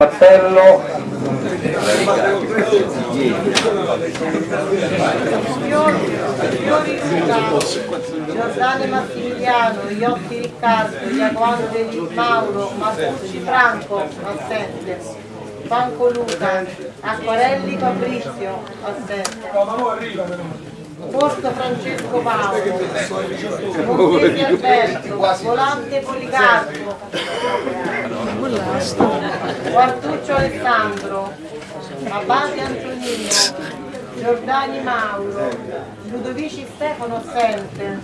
Cappello Giordano Massimiliano, Iotti Riccardo, Giacomo Delis Mauro, Masucci Franco, assente. Franco Luca, Acquarelli Fabrizio, assente. Porto Francesco Paolo, Montesi Alberto, Volante Policarpo, Quartuccio Alessandro, Abate Antonino, Giordani Mauro, Ludovici Stefano assente,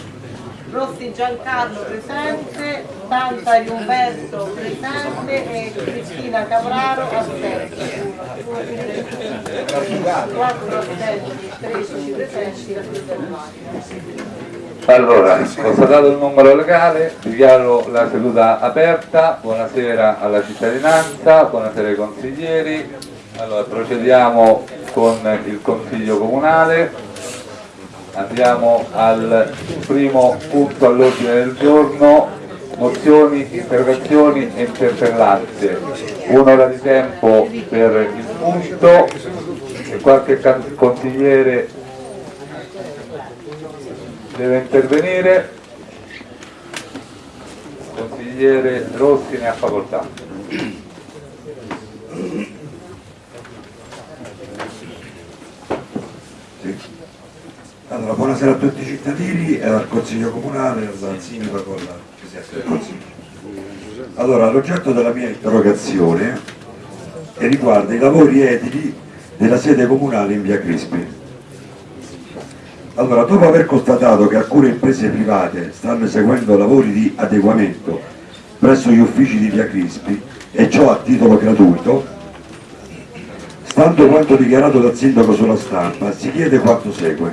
Rossi Giancarlo presente, Tantari Umberto presente e Cristina Cavraro assente. 4 assenti, 13 presenti, la Allora, constatato il numero legale, dichiaro la seduta aperta, buonasera alla cittadinanza, buonasera ai consiglieri. Allora, procediamo con il Consiglio Comunale, andiamo al primo punto all'ordine del giorno, mozioni, interrogazioni e interpellanze. Un'ora di tempo per il punto e qualche consigliere deve intervenire. Consigliere Rossi ne ha facoltà. Sì. Allora, buonasera a tutti i cittadini e al Consiglio Comunale, al Sindaco, con la Presidente del Consiglio. Allora, l'oggetto della mia interrogazione riguarda i lavori edili della sede comunale in via Crispi. Allora, dopo aver constatato che alcune imprese private stanno eseguendo lavori di adeguamento presso gli uffici di via Crispi e ciò a titolo gratuito, stando quanto dichiarato dal sindaco sulla stampa, si chiede quanto segue.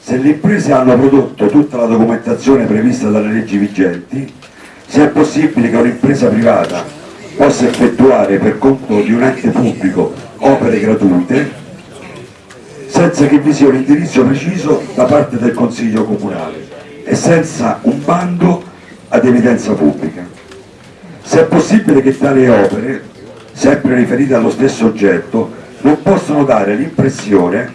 Se le imprese hanno prodotto tutta la documentazione prevista dalle leggi vigenti, se è possibile che un'impresa privata possa effettuare per conto di un ente pubblico opere gratuite senza che vi sia un indirizzo preciso da parte del Consiglio Comunale e senza un bando ad evidenza pubblica. Se è possibile che tali opere, sempre riferite allo stesso oggetto, non possono dare l'impressione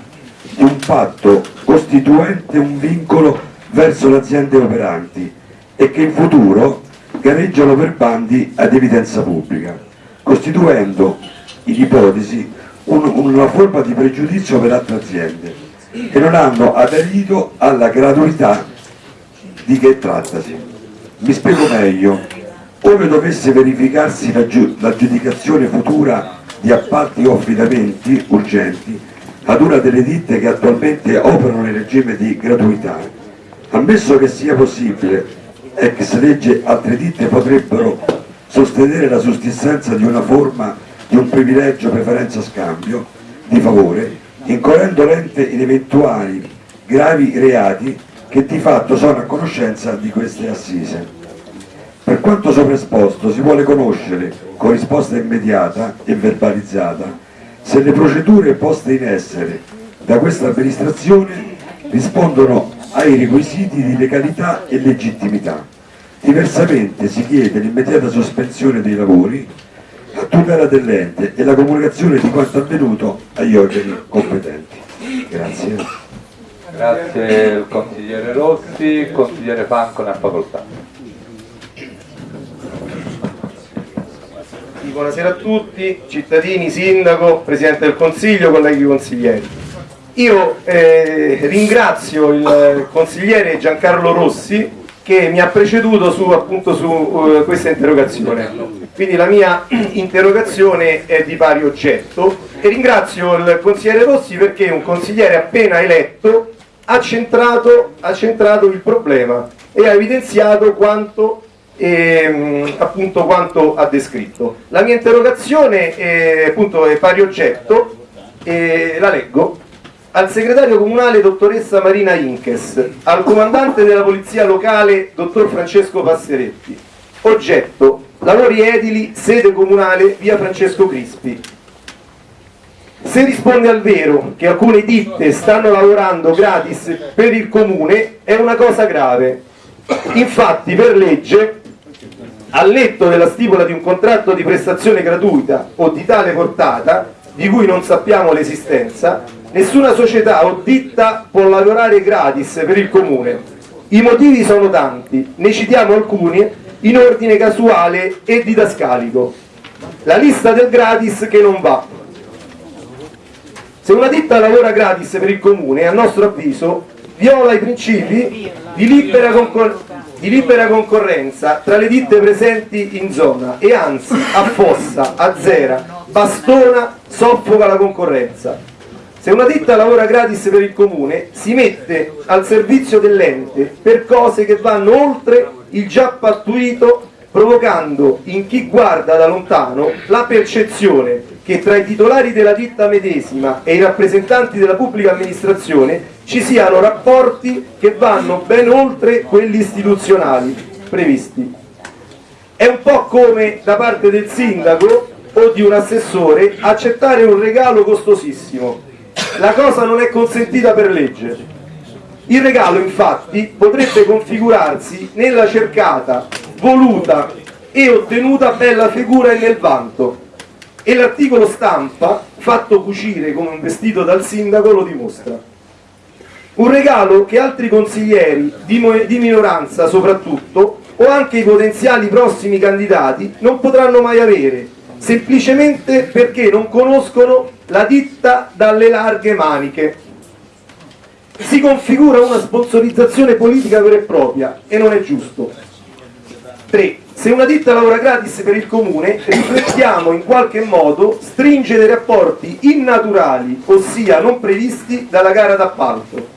di un patto costituente un vincolo verso le aziende operanti e che in futuro gareggiano per bandi ad evidenza pubblica, costituendo in ipotesi un- una forma di pregiudizio per altre aziende che non hanno aderito alla gratuità di che trattasi. Mi spiego meglio, ove dovesse verificarsi la giu- l'aggiudicazione futura di appalti o affidamenti urgenti ad una delle ditte che attualmente operano nel regime di gratuità, ammesso che sia possibile, ex legge altre ditte potrebbero sostenere la sussistenza di una forma di un privilegio, preferenza, scambio di favore, incorrendo l'ente in eventuali gravi reati che di fatto sono a conoscenza di queste assise. Per quanto sopra esposto si vuole conoscere, con risposta immediata e verbalizzata, se le procedure poste in essere da questa amministrazione rispondono ai requisiti di legalità e legittimità. Diversamente si chiede l'immediata sospensione dei lavori a tutela dell'ente e la comunicazione di quanto avvenuto agli organi competenti. Grazie. Grazie il consigliere Rossi, il consigliere Franco ne ha facoltà. Buonasera a tutti, cittadini, sindaco, Presidente del Consiglio, colleghi consiglieri. Io eh, ringrazio il consigliere Giancarlo Rossi che mi ha preceduto su, appunto, su eh, questa interrogazione. Quindi la mia interrogazione è di pari oggetto e ringrazio il consigliere Rossi perché un consigliere appena eletto ha centrato, ha centrato il problema e ha evidenziato quanto ehm, appunto quanto ha descritto. La mia interrogazione è, appunto, è pari oggetto, e la leggo. Al segretario comunale dottoressa Marina Inkes, al comandante della polizia locale dottor Francesco Passeretti. Oggetto, lavori edili, sede comunale, via Francesco Crispi. Se risponde al vero che alcune ditte stanno lavorando gratis per il comune, è una cosa grave. Infatti, per legge, al netto della stipula di un contratto di prestazione gratuita o di tale portata, di cui non sappiamo l'esistenza, nessuna società o ditta può lavorare gratis per il comune. I motivi sono tanti, ne citiamo alcuni in ordine casuale e didascalico. La lista del gratis che non va. Se una ditta lavora gratis per il comune, a nostro avviso, viola i principi di libera, concor- di libera concorrenza tra le ditte presenti in zona e anzi affossa, azzera, bastona, soffoca la concorrenza. Se una ditta lavora gratis per il comune, si mette al servizio dell'ente per cose che vanno oltre il già pattuito, provocando in chi guarda da lontano la percezione che tra i titolari della ditta medesima e i rappresentanti della pubblica amministrazione ci siano rapporti che vanno ben oltre quelli istituzionali previsti. È un po' come da parte del sindaco o di un assessore accettare un regalo costosissimo. La cosa non è consentita per legge. Il regalo infatti potrebbe configurarsi nella cercata, voluta e ottenuta bella figura e nel vanto. E l'articolo stampa, fatto cucire come un vestito dal sindaco, lo dimostra. Un regalo che altri consiglieri, di, minoranza soprattutto, o anche i potenziali prossimi candidati non potranno mai avere, semplicemente perché non conoscono la ditta dalle larghe maniche. Si configura una sponsorizzazione politica vera e propria e non è giusto. 3. Se una ditta lavora gratis per il comune, riflettiamo in qualche modo stringere rapporti innaturali, ossia non previsti dalla gara d'appalto.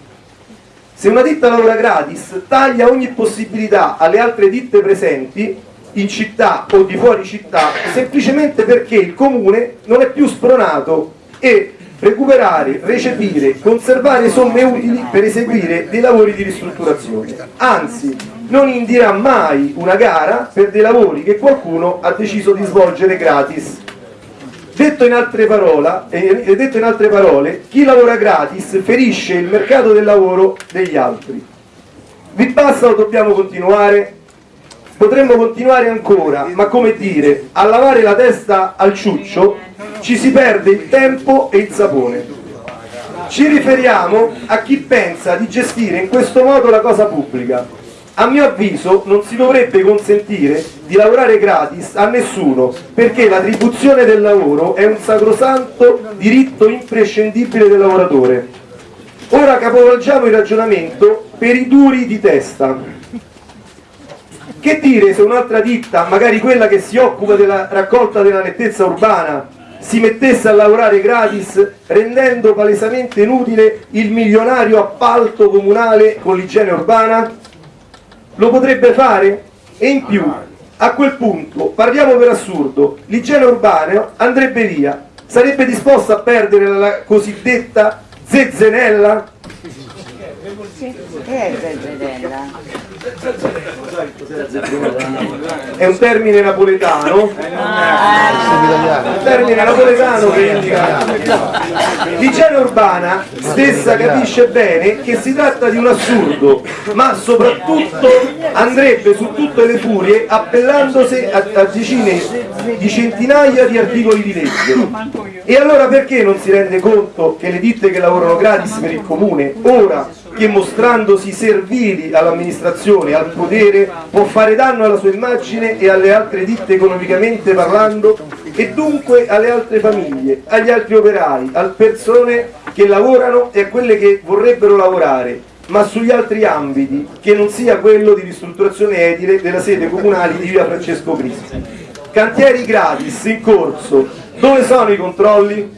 Se una ditta lavora gratis, taglia ogni possibilità alle altre ditte presenti in città o di fuori città, semplicemente perché il comune non è più spronato e recuperare, recepire, conservare somme utili per eseguire dei lavori di ristrutturazione. Anzi, non indirà mai una gara per dei lavori che qualcuno ha deciso di svolgere gratis. Detto in, altre parole, eh, detto in altre parole, chi lavora gratis ferisce il mercato del lavoro degli altri. Vi basta o dobbiamo continuare? Potremmo continuare ancora, ma come dire, a lavare la testa al ciuccio ci si perde il tempo e il sapone. Ci riferiamo a chi pensa di gestire in questo modo la cosa pubblica. A mio avviso non si dovrebbe consentire di lavorare gratis a nessuno perché l'attribuzione del lavoro è un sacrosanto diritto imprescindibile del lavoratore. Ora capovolgiamo il ragionamento per i duri di testa. Che dire se un'altra ditta, magari quella che si occupa della raccolta della nettezza urbana, si mettesse a lavorare gratis rendendo palesemente inutile il milionario appalto comunale con l'igiene urbana? Lo potrebbe fare? E in più, a quel punto, parliamo per assurdo, l'igiene urbana andrebbe via, sarebbe disposto a perdere la cosiddetta zezzenella? Che è Zenzedella? È un termine napoletano, un termine napoletano che indica l'igiene urbana stessa capisce bene che si tratta di un assurdo, ma soprattutto andrebbe su tutte le furie appellandosi a, a decine di centinaia di articoli di legge. E allora perché non si rende conto che le ditte che lavorano gratis per il comune, ora che mostrandosi servili all'amministrazione, al potere, può fare danno alla sua immagine e alle altre ditte economicamente parlando e dunque alle altre famiglie, agli altri operai, alle persone che lavorano e a quelle che vorrebbero lavorare, ma sugli altri ambiti che non sia quello di ristrutturazione edile della sede comunale di via Francesco Cristi. Cantieri gratis in corso, dove sono i controlli?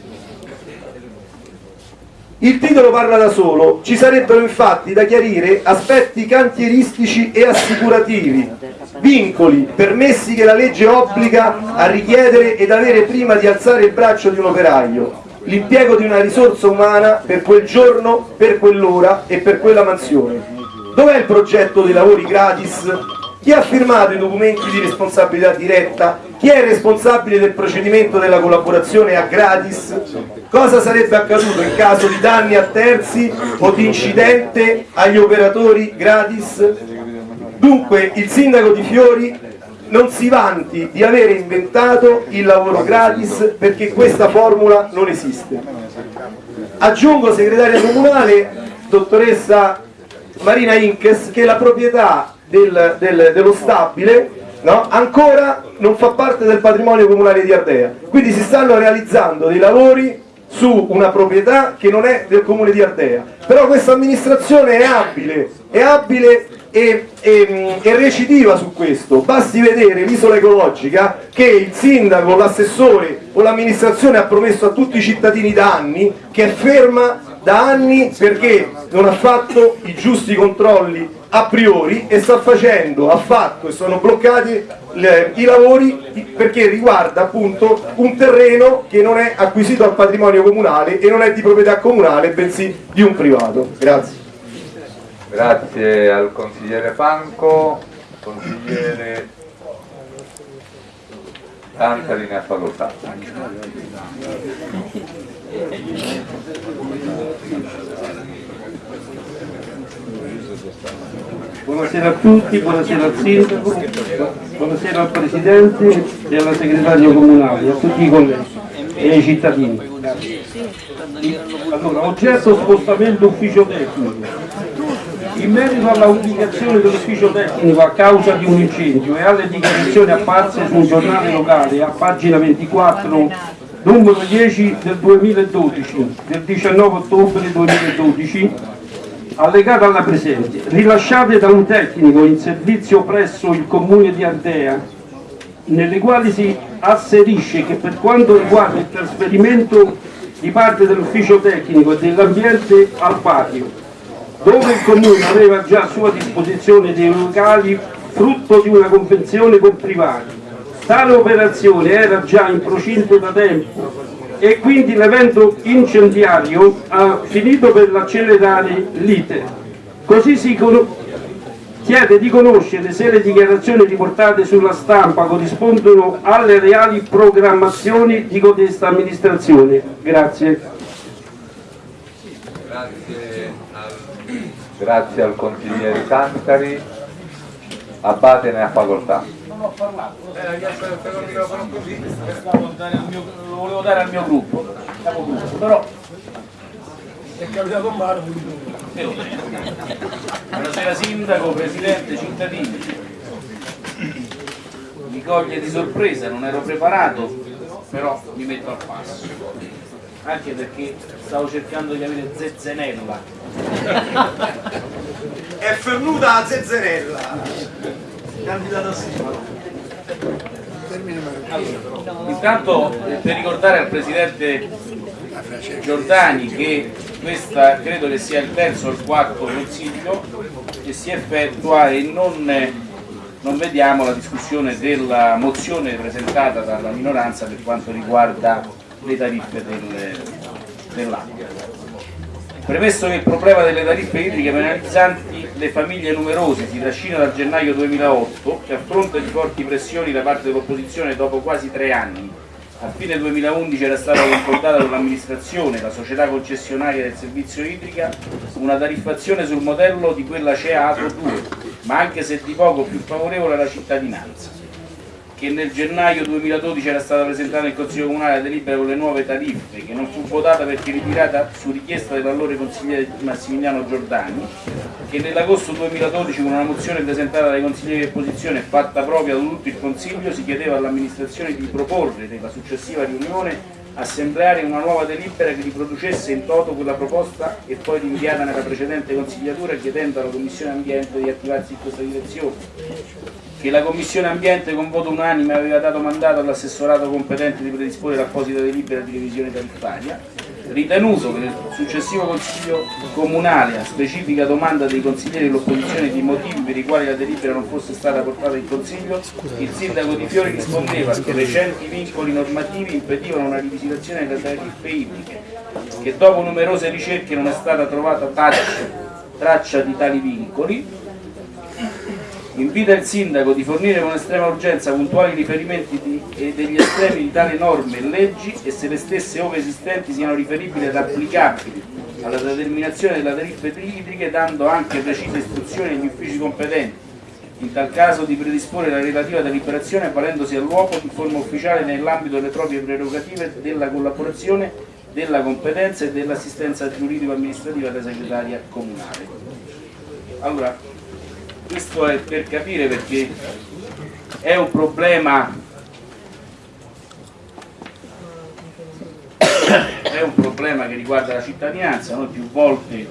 Il titolo parla da solo, ci sarebbero infatti da chiarire aspetti cantieristici e assicurativi, vincoli, permessi che la legge obbliga a richiedere ed avere prima di alzare il braccio di un operaio, l'impiego di una risorsa umana per quel giorno, per quell'ora e per quella mansione. Dov'è il progetto dei lavori gratis? Chi ha firmato i documenti di responsabilità diretta? Chi è responsabile del procedimento della collaborazione a gratis? Cosa sarebbe accaduto in caso di danni a terzi o di incidente agli operatori gratis? Dunque il sindaco di Fiori non si vanti di avere inventato il lavoro gratis perché questa formula non esiste. Aggiungo segretaria comunale, dottoressa Marina Inkes, che la proprietà del- del- dello stabile no, ancora non fa parte del patrimonio comunale di Ardea. Quindi si stanno realizzando dei lavori su una proprietà che non è del comune di Ardea. Però questa amministrazione è abile, è abile e, e- e recidiva su questo. Basti vedere l'isola ecologica che il sindaco, l'assessore o l'amministrazione ha promesso a tutti i cittadini da anni, che è ferma da anni perché non ha fatto i giusti controlli a priori e sta facendo, ha fatto e sono bloccati le- i lavori di- perché riguarda appunto un terreno che non è acquisito al patrimonio comunale e non è di proprietà comunale bensì di un privato. Grazie. Grazie al consigliere Panco, consigliere Tantari ne ha facoltà. Buonasera a tutti, buonasera al sindaco, buonasera al presidente e alla segretaria comunale, a tutti i colleghi e ai cittadini. Allora, oggetto spostamento ufficio tecnico. In merito alla ubicazione dell'ufficio tecnico a causa di un incendio e alle dichiarazioni apparse su un giornale locale a pagina 24 numero 10 del 2012 del 19 ottobre 2012 allegata alla presente, rilasciate da un tecnico in servizio presso il comune di Ardea, nelle quali si asserisce che per quanto riguarda il trasferimento di parte dell'ufficio tecnico e dell'ambiente al patio, dove il comune aveva già a sua disposizione dei locali frutto di una convenzione con privati. Tale operazione era già in procinto da tempo e quindi l'evento incendiario ha finito per accelerare l'iter. Così si chiede di conoscere se le dichiarazioni riportate sulla stampa corrispondono alle reali programmazioni di codesta amministrazione. Grazie. Grazie al, grazie al consigliere Tantari. Abate ne ha facoltà. Stavo dare al mio- lo volevo dare al mio gruppo, capogruppo, però è capitato male. Buonasera sindaco, presidente, cittadini. Mi coglie di sorpresa, non ero preparato, però mi metto al passo. Anche perché stavo cercando di avere zezzenella. È fernuta a Zezzerella. Candidata a sindaco. Intanto per ricordare al Presidente Giordani che questa credo che sia il terzo o il quarto consiglio che si effettua e non, non vediamo la discussione della mozione presentata dalla minoranza per quanto riguarda le tariffe del, dell'acqua. Premesso che il problema delle tariffe idriche penalizzanti le famiglie numerose si trascina dal gennaio 2008, che a fronte di forti pressioni da parte dell'opposizione dopo quasi tre anni, a fine 2011 era stata concordata con l'amministrazione, la società concessionaria del servizio idrica, una tariffazione sul modello di quella CEATO 2, ma anche se di poco più favorevole alla cittadinanza che nel gennaio 2012 era stata presentata in Consiglio Comunale la delibera con le nuove tariffe, che non fu votata perché ritirata su richiesta dell'allora consigliere Massimiliano Giordani, che nell'agosto 2012 con una mozione presentata dai consiglieri di opposizione e fatta propria da tutto il Consiglio si chiedeva all'amministrazione di proporre nella successiva riunione assembleare una nuova delibera che riproducesse in toto quella proposta e poi rinviata nella precedente consigliatura chiedendo alla Commissione Ambiente di attivarsi in questa direzione che la Commissione Ambiente con voto unanime aveva dato mandato all'assessorato competente di predisporre l'apposita delibera di revisione tariffaria, ritenuto che nel successivo Consiglio Comunale, a specifica domanda dei consiglieri dell'opposizione di motivi per i quali la delibera non fosse stata portata in Consiglio, il sindaco Di Fiori rispondeva che recenti vincoli normativi impedivano una rivisitazione delle tariffe idriche, che dopo numerose ricerche non è stata trovata traccia, traccia di tali vincoli, invita il sindaco di fornire con estrema urgenza puntuali riferimenti di- e degli estremi di tali norme e leggi e se le stesse ove esistenti siano riferibili ed applicabili alla determinazione della tariffe idriche dando anche precise istruzioni agli uffici competenti in tal caso di predisporre la relativa deliberazione avvalendosi all'uopo in forma ufficiale nell'ambito delle proprie prerogative della collaborazione, della competenza e dell'assistenza giuridico-amministrativa della segretaria comunale. Allora, questo è per capire perché è un problema è un problema che riguarda la cittadinanza, noi più volte,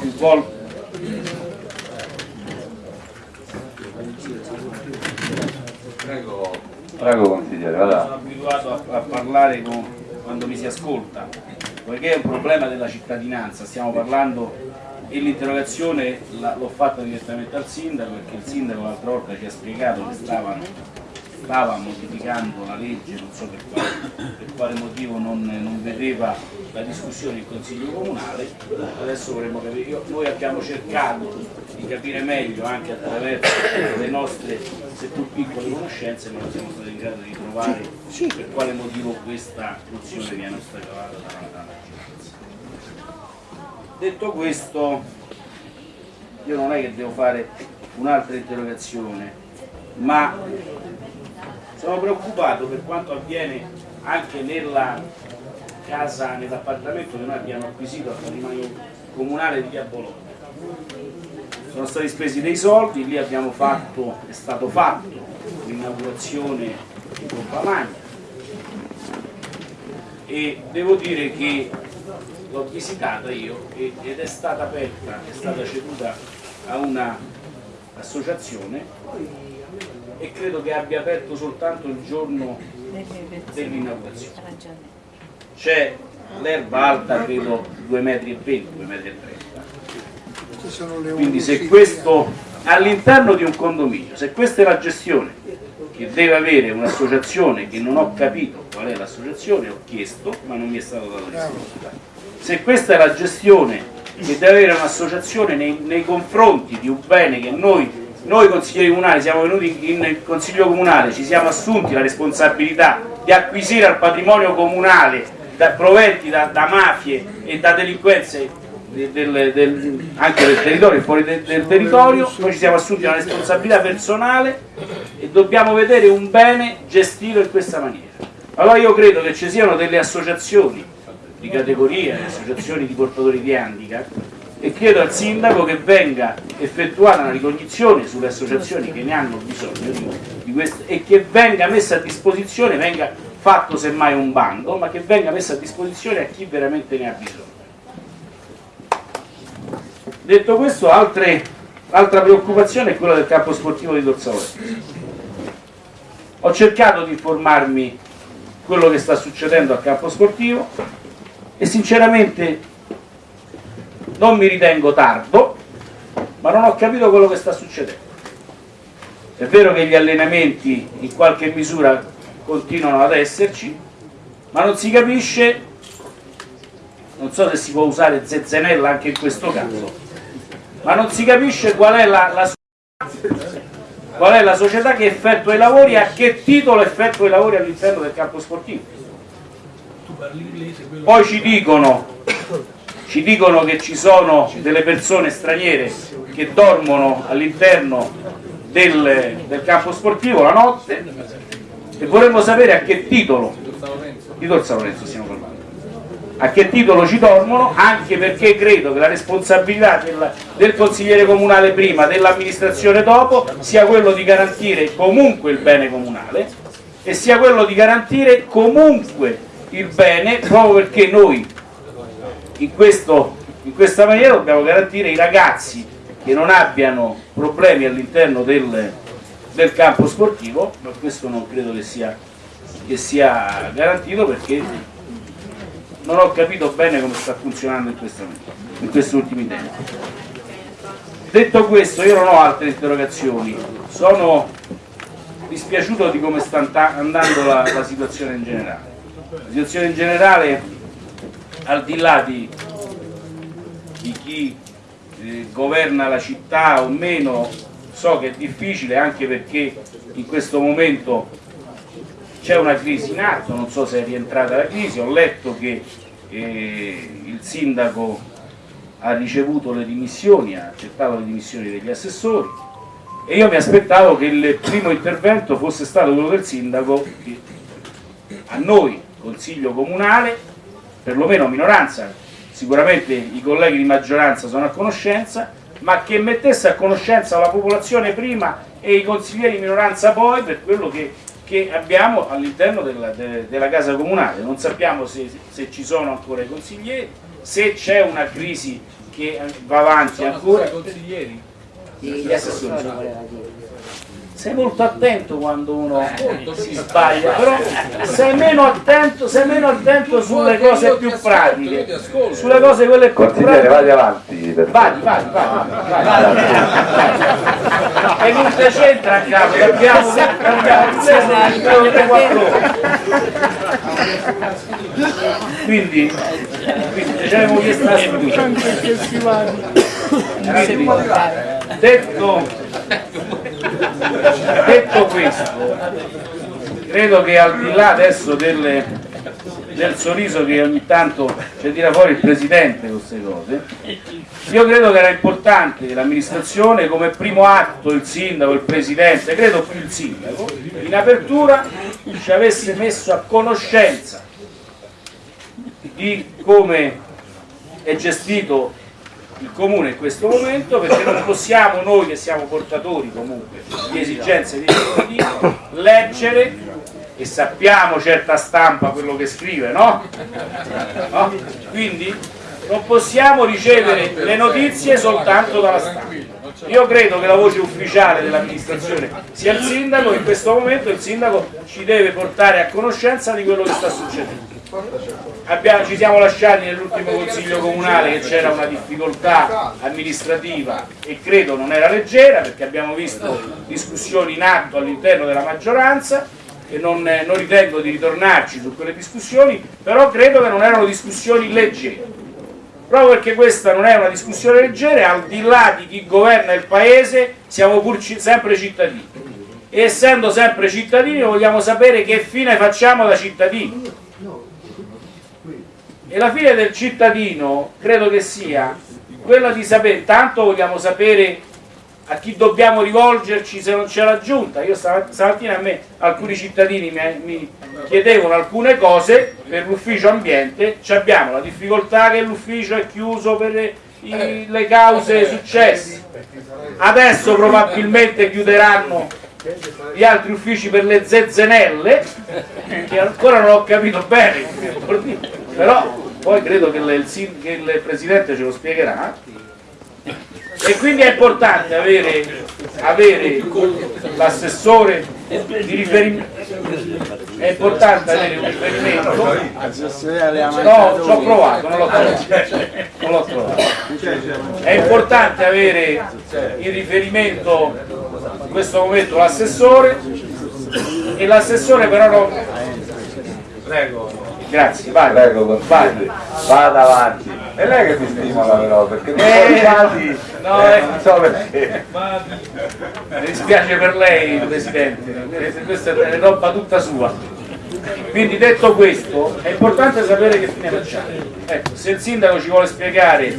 più volte. Prego, prego consigliere, vada. sono abituato a, a parlare con- quando mi si ascolta, poiché è un problema della cittadinanza, stiamo parlando e l'interrogazione l'ho fatta direttamente al sindaco perché il sindaco l'altra volta ci ha spiegato che stavano, stava modificando la legge, non so per quale, per quale motivo non, non vedeva la discussione in consiglio comunale, adesso vorremmo capire, io- noi abbiamo cercato di capire meglio anche attraverso le nostre seppur piccole conoscenze, ma non siamo stati in grado di trovare per quale motivo questa funzione viene ostacolata dalla, maggioranza. Detto questo, io non è che devo fare un'altra interrogazione, ma sono preoccupato per quanto avviene anche nella casa, nell'appartamento che noi abbiamo acquisito al patrimonio comunale di Via Bologna. Sono stati spesi dei soldi, lì abbiamo fatto, è stato fatto l'inaugurazione di pompa magna e devo dire che l'ho visitata io ed è stata aperta, è stata ceduta a una associazione e credo che abbia aperto soltanto il giorno dell'inaugurazione. C'è l'erba alta credo 2 metri e 20, 2 metri 30. Quindi se questo all'interno di un condominio, se questa è la gestione che deve avere un'associazione che non ho capito qual è l'associazione, ho chiesto ma non mi è stato dato risposta. Se questa è la gestione che deve avere un'associazione nei, nei confronti di un bene che noi, noi consiglieri comunali siamo venuti in, consiglio comunale, ci siamo assunti la responsabilità di acquisire al patrimonio comunale da, proventi da, da mafie e da delinquenze de- del- del- anche del territorio fuori de- del territorio, noi ci siamo assunti una responsabilità personale e dobbiamo vedere un bene gestito in questa maniera. Allora io credo che ci siano delle associazioni di categoria, associazioni di portatori di handicap e chiedo al sindaco che venga effettuata una ricognizione sulle associazioni che ne hanno bisogno di, di questo e che venga messa a disposizione, venga fatto semmai un bando, ma che venga messa a disposizione a chi veramente ne ha bisogno. Detto questo, altre- altra preoccupazione è quella del campo sportivo di Dorsavolenzo. Ho cercato di informarmi quello che sta succedendo al campo sportivo e sinceramente non mi ritengo tardo, ma non ho capito quello che sta succedendo. È vero che gli allenamenti in qualche misura continuano ad esserci, ma non si capisce, non so se si può usare zezzenella anche in questo caso, ma non si capisce qual è la, la qual è la società che effettua i lavori e a che titolo effettua i lavori all'interno del campo sportivo. Poi ci dicono, ci dicono che ci sono delle persone straniere che dormono all'interno del, del campo sportivo la notte e vorremmo sapere a che titolo, di Tor San Lorenzo stiamo parlando, a che titolo ci dormono, anche perché credo che la responsabilità del, del consigliere comunale prima, dell'amministrazione dopo, sia quello di garantire comunque il bene comunale e sia quello di garantire comunque il bene, proprio perché noi in, questo, in questa maniera dobbiamo garantire i ragazzi che non abbiano problemi all'interno del, del campo sportivo, ma questo non credo che sia, che sia garantito perché non ho capito bene come sta funzionando in, questa, in questi ultimi tempi. Detto questo, io non ho altre interrogazioni, sono dispiaciuto di come sta anda- andando la, la situazione in generale. La situazione in generale, al di là di, di chi eh, governa la città o meno, so che è difficile anche perché in questo momento c'è una crisi in atto, non so se è rientrata la crisi, ho letto che eh, il sindaco ha ricevuto le dimissioni, ha accettato le dimissioni degli assessori, e io mi aspettavo che il primo intervento fosse stato quello del sindaco che a noi, consiglio comunale, perlomeno minoranza, sicuramente i colleghi di maggioranza sono a conoscenza, ma che mettesse a conoscenza la popolazione prima e i consiglieri di minoranza poi per quello che, che abbiamo all'interno della, de, della casa comunale. Non sappiamo se, se ci sono ancora i consiglieri, se c'è una crisi che va avanti ancora. Gli Gli assessori. Sei molto attento quando uno si sbaglia, però sei meno attento, sei meno attento sulle cose più pratiche, sulle cose quelle più Consigliere, pratiche. vadi avanti. Vai, vai, vai, vai. E non ti c'entra a capo, abbiamo. Quindi, quindi ci abbiamo chiesto la sfiducia. Quindi, detto, detto questo, credo che al di là adesso delle, del sorriso che ogni tanto ci tira fuori il Presidente queste cose, io credo che era importante che l'amministrazione come primo atto, il sindaco, il Presidente, credo più il sindaco, in apertura ci avesse messo a conoscenza di come è gestito il comune in questo momento perché non possiamo noi che siamo portatori comunque di esigenze dei cittadini leggere e sappiamo certa stampa quello che scrive, no? No? Quindi non possiamo ricevere le notizie soltanto dalla stampa. Io credo che la voce ufficiale dell'amministrazione sia il sindaco, in questo momento il sindaco ci deve portare a conoscenza di quello che sta succedendo. Abbiamo- ci siamo lasciati nell'ultimo consiglio comunale che c'era una difficoltà amministrativa e credo non era leggera perché abbiamo visto discussioni in atto all'interno della maggioranza e non, non ritengo di ritornarci su quelle discussioni, però credo che non erano discussioni leggere. Proprio perché questa non è una discussione leggera, al di là di chi governa il paese, siamo pur sempre cittadini. E essendo sempre cittadini vogliamo sapere che fine facciamo da cittadini. E la fine del cittadino credo che sia quella di sapere, tanto vogliamo sapere a chi dobbiamo rivolgerci se non c'è la giunta. Io stama- stamattina a me alcuni cittadini mi, chiedevano alcune cose per l'ufficio ambiente, Ci abbiamo la difficoltà che l'ufficio è chiuso per i- le cause successe. Adesso probabilmente chiuderanno gli altri uffici per le zezzenelle, che ancora non ho capito bene, però poi credo che il, che il Presidente ce lo spiegherà. E quindi è importante avere, avere l'assessore di riferimento, è importante avere un riferimento, no, ci ho provato, non l'ho trovato, trovato. È importante avere in riferimento in questo momento l'assessore e l'assessore però non... Prego. Grazie, vai. Prego, consigliere. Vada avanti. È lei che mi stimola però, perché mi Eh, stati, no, eh, eh. non so perché. Mi dispiace per lei Presidente, questa è roba tutta sua. Quindi detto questo, è importante sapere che fine facciamo. Ecco, se il sindaco ci vuole spiegare,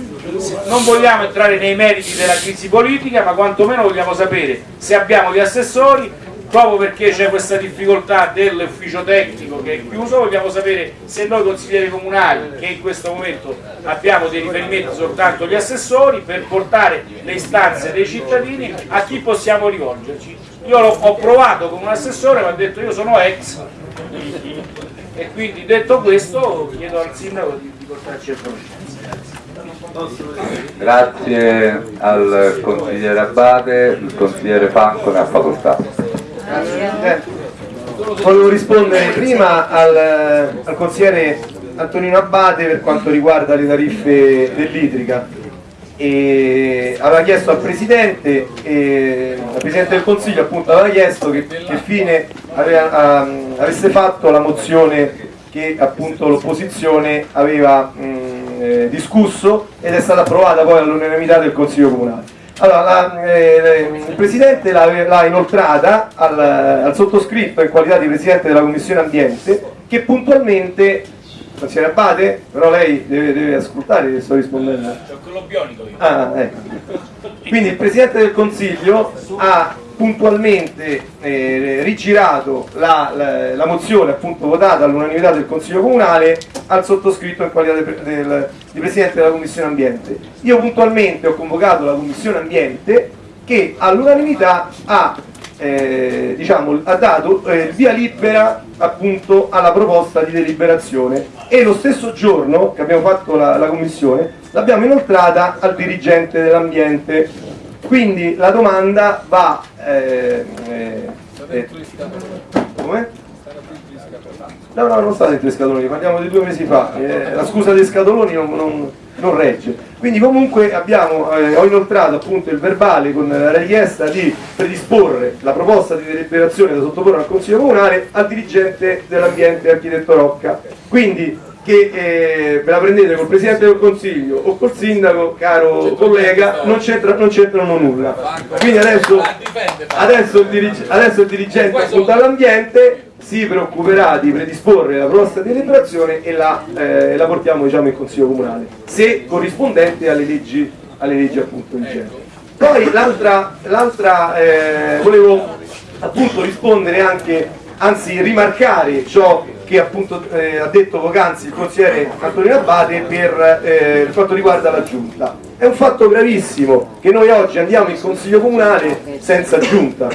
non vogliamo entrare nei meriti della crisi politica, ma quantomeno vogliamo sapere se abbiamo gli assessori, proprio perché c'è questa difficoltà dell'ufficio tecnico che è chiuso, vogliamo sapere se noi consiglieri comunali, che in questo momento abbiamo dei riferimenti soltanto agli assessori, per portare le istanze dei cittadini a chi possiamo rivolgerci. Io l'ho- ho provato con un assessore, mi ha detto io sono ex, e quindi detto questo chiedo al sindaco di, portarci a conoscenza. Grazie al consigliere Abate, il consigliere Fanco ne ha facoltà. Eh, volevo rispondere prima al, al consigliere Antonino Abbate per quanto riguarda le tariffe dell'idrica. Aveva chiesto al Presidente, e al Presidente del Consiglio appunto aveva chiesto che, che fine aveva, ehm, avesse fatto la mozione che l'opposizione aveva mh, eh, discusso ed è stata approvata poi all'unanimità del Consiglio Comunale. Allora, la- eh, il Presidente l'ha inoltrata al, al sottoscritto in qualità di Presidente della Commissione Ambiente che puntualmente Consigliere Abate, però lei deve, deve ascoltare che sto rispondendo. C'è quello bionico io. Ah, ecco. Quindi il Presidente del Consiglio ha puntualmente eh, rigirato la, la- la mozione appunto votata all'unanimità del Consiglio Comunale al sottoscritto in qualità de- del- di Presidente della Commissione Ambiente. Io puntualmente ho convocato la Commissione Ambiente che all'unanimità ha, eh, diciamo, ha dato eh, via libera appunto alla proposta di deliberazione e lo stesso giorno che abbiamo fatto la, la Commissione l'abbiamo inoltrata al dirigente dell'ambiente quindi la domanda va... Eh, eh, eh, come? No, no, non sta dentro i scatoloni, parliamo di due mesi fa, eh, la scusa dei scatoloni non, non- non regge. Quindi comunque abbiamo, eh, ho inoltrato appunto il verbale con la richiesta di predisporre la proposta di deliberazione da sottoporre al Consiglio Comunale al dirigente dell'ambiente architetto Rocca. Quindi che eh, ve la prendete col Presidente del Consiglio o col Sindaco, caro collega, non c'entra- non c'entrano nulla. Quindi adesso, adesso, il, dirig- adesso il dirigente appunto all'ambiente si preoccuperà di predisporre la proposta di deliberazione e la, eh, la portiamo diciamo, in Consiglio Comunale, se corrispondente alle leggi, alle leggi appunto vigenti. Poi l'altra, l'altra eh, volevo appunto rispondere anche, anzi rimarcare ciò che appunto eh, ha detto poc'anzi il consigliere Antonino Abate per eh, fatto riguarda la giunta. È un fatto gravissimo che noi oggi andiamo in Consiglio Comunale senza giunta.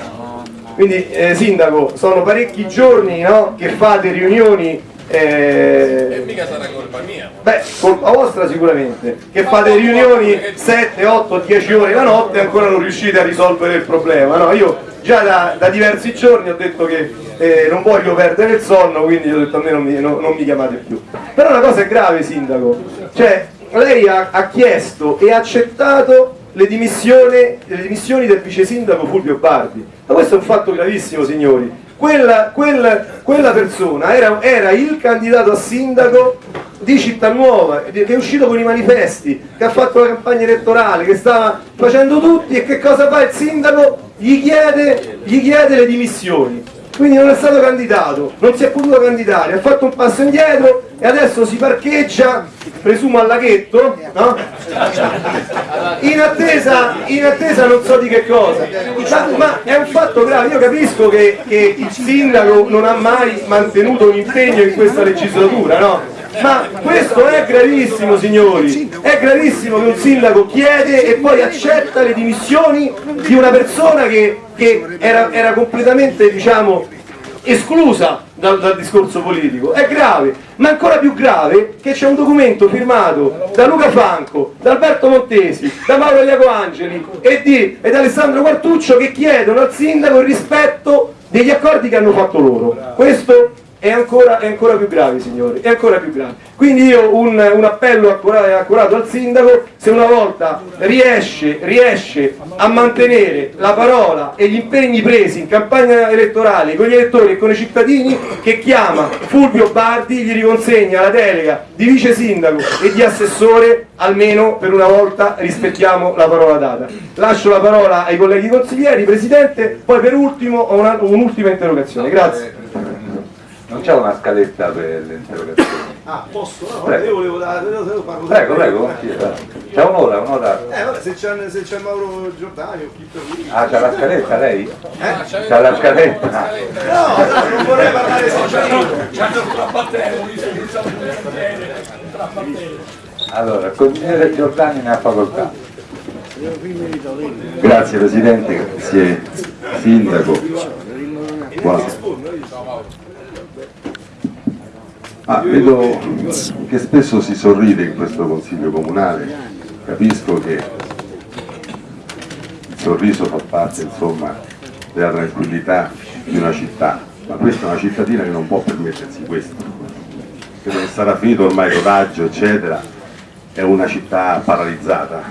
Quindi eh, Sindaco, sono parecchi giorni no, che fate riunioni eh, mica sarà colpa mia. Beh, colpa vostra sicuramente, che fate riunioni 7, 8, 10 ore la notte e ancora non riuscite a risolvere il problema. No, io già da, da diversi giorni ho detto che eh, non voglio perdere il sonno, quindi ho detto a me non mi, no- non mi chiamate più. Però una cosa è grave, Sindaco, cioè lei ha, ha chiesto e accettato le dimissioni, le dimissioni del vice sindaco Fulvio Bardi. Ma questo è un fatto gravissimo, signori. Quella, quel- quella persona era, era il candidato a sindaco di Città Nuova, che è uscito con i manifesti, che ha fatto la campagna elettorale, che stava facendo tutti e che cosa fa il sindaco? Gli chiede, gli chiede le dimissioni. Quindi non è stato candidato, non si è potuto candidare, ha fatto un passo indietro e adesso si parcheggia, presumo al laghetto, no? in, attesa, in attesa non so di che cosa. Ma, ma è un fatto grave, io capisco che, che il sindaco non ha mai mantenuto un impegno in questa legislatura, no? Ma questo è gravissimo signori, è gravissimo che un sindaco chiede e poi accetta le dimissioni di una persona che, che era, era completamente diciamo, esclusa dal, dal discorso politico, è grave, ma ancora più grave che c'è un documento firmato da Luca Franco, da Alberto Montesi, da Mauro Iaco Angeli e, di, e da Alessandro Quartuccio che chiedono al sindaco il rispetto degli accordi che hanno fatto loro. Questo è ancora, è ancora più grave, signori, è ancora più grave. Quindi io un, un appello accurato, accurato al sindaco, se una volta riesce, riesce a mantenere la parola e gli impegni presi in campagna elettorale con gli elettori e con i cittadini, che chiama Fulvio Bardi, gli riconsegna la delega di vice sindaco e di assessore, almeno per una volta rispettiamo la parola data. Lascio la parola ai colleghi consiglieri, Presidente, poi per ultimo ho un'ultima interrogazione. Grazie. Non c'è una scaletta per le interrogazioni. Ah, posso? No, Prego. io volevo dare, io devo parlo Prego, prego, sì, c'è un'ora, un'ora. Eh, vabbè, se c'è, se c'è Mauro Giordani o chi per lui. Ah, c'ha la scaletta lei? Eh? C'ha la scaletta? No, no, non vorrei parlare Allora, il consigliere Giordani ne ha facoltà. Grazie Presidente, grazie Sindaco. Buonasera. Ah, vedo che spesso si sorride in questo Consiglio Comunale, capisco che il sorriso fa parte insomma della tranquillità di una città, ma questa è una cittadina che non può permettersi questo, che sarà finito ormai il rodaggio eccetera, è una città paralizzata,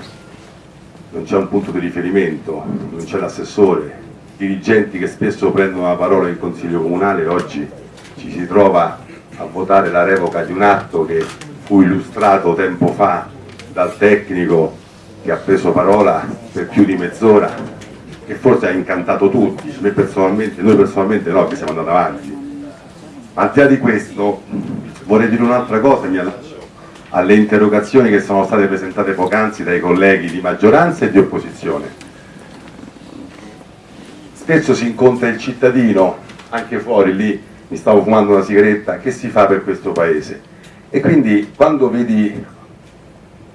non c'è un punto di riferimento, non c'è l'assessore, dirigenti che spesso prendono la parola in Consiglio Comunale, oggi ci si trova a votare la revoca di un atto che fu illustrato tempo fa dal tecnico che ha preso parola per più di mezz'ora, che forse ha incantato tutti, me personalmente, noi personalmente no, che siamo andati avanti. Al di là di questo, vorrei dire un'altra cosa, mi allaccio alle interrogazioni che sono state presentate poc'anzi dai colleghi di maggioranza e di opposizione. Spesso si incontra il cittadino, anche fuori lì mi stavo fumando una sigaretta, che si fa per questo paese? E quindi quando vedi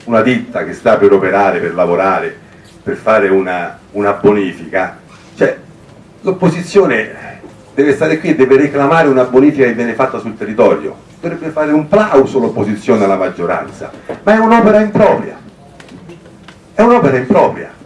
una ditta che sta per operare, per lavorare, per fare una, una bonifica, cioè l'opposizione deve stare qui e deve reclamare una bonifica che viene fatta sul territorio, dovrebbe fare un plauso l'opposizione alla maggioranza, ma è un'opera impropria, è un'opera impropria.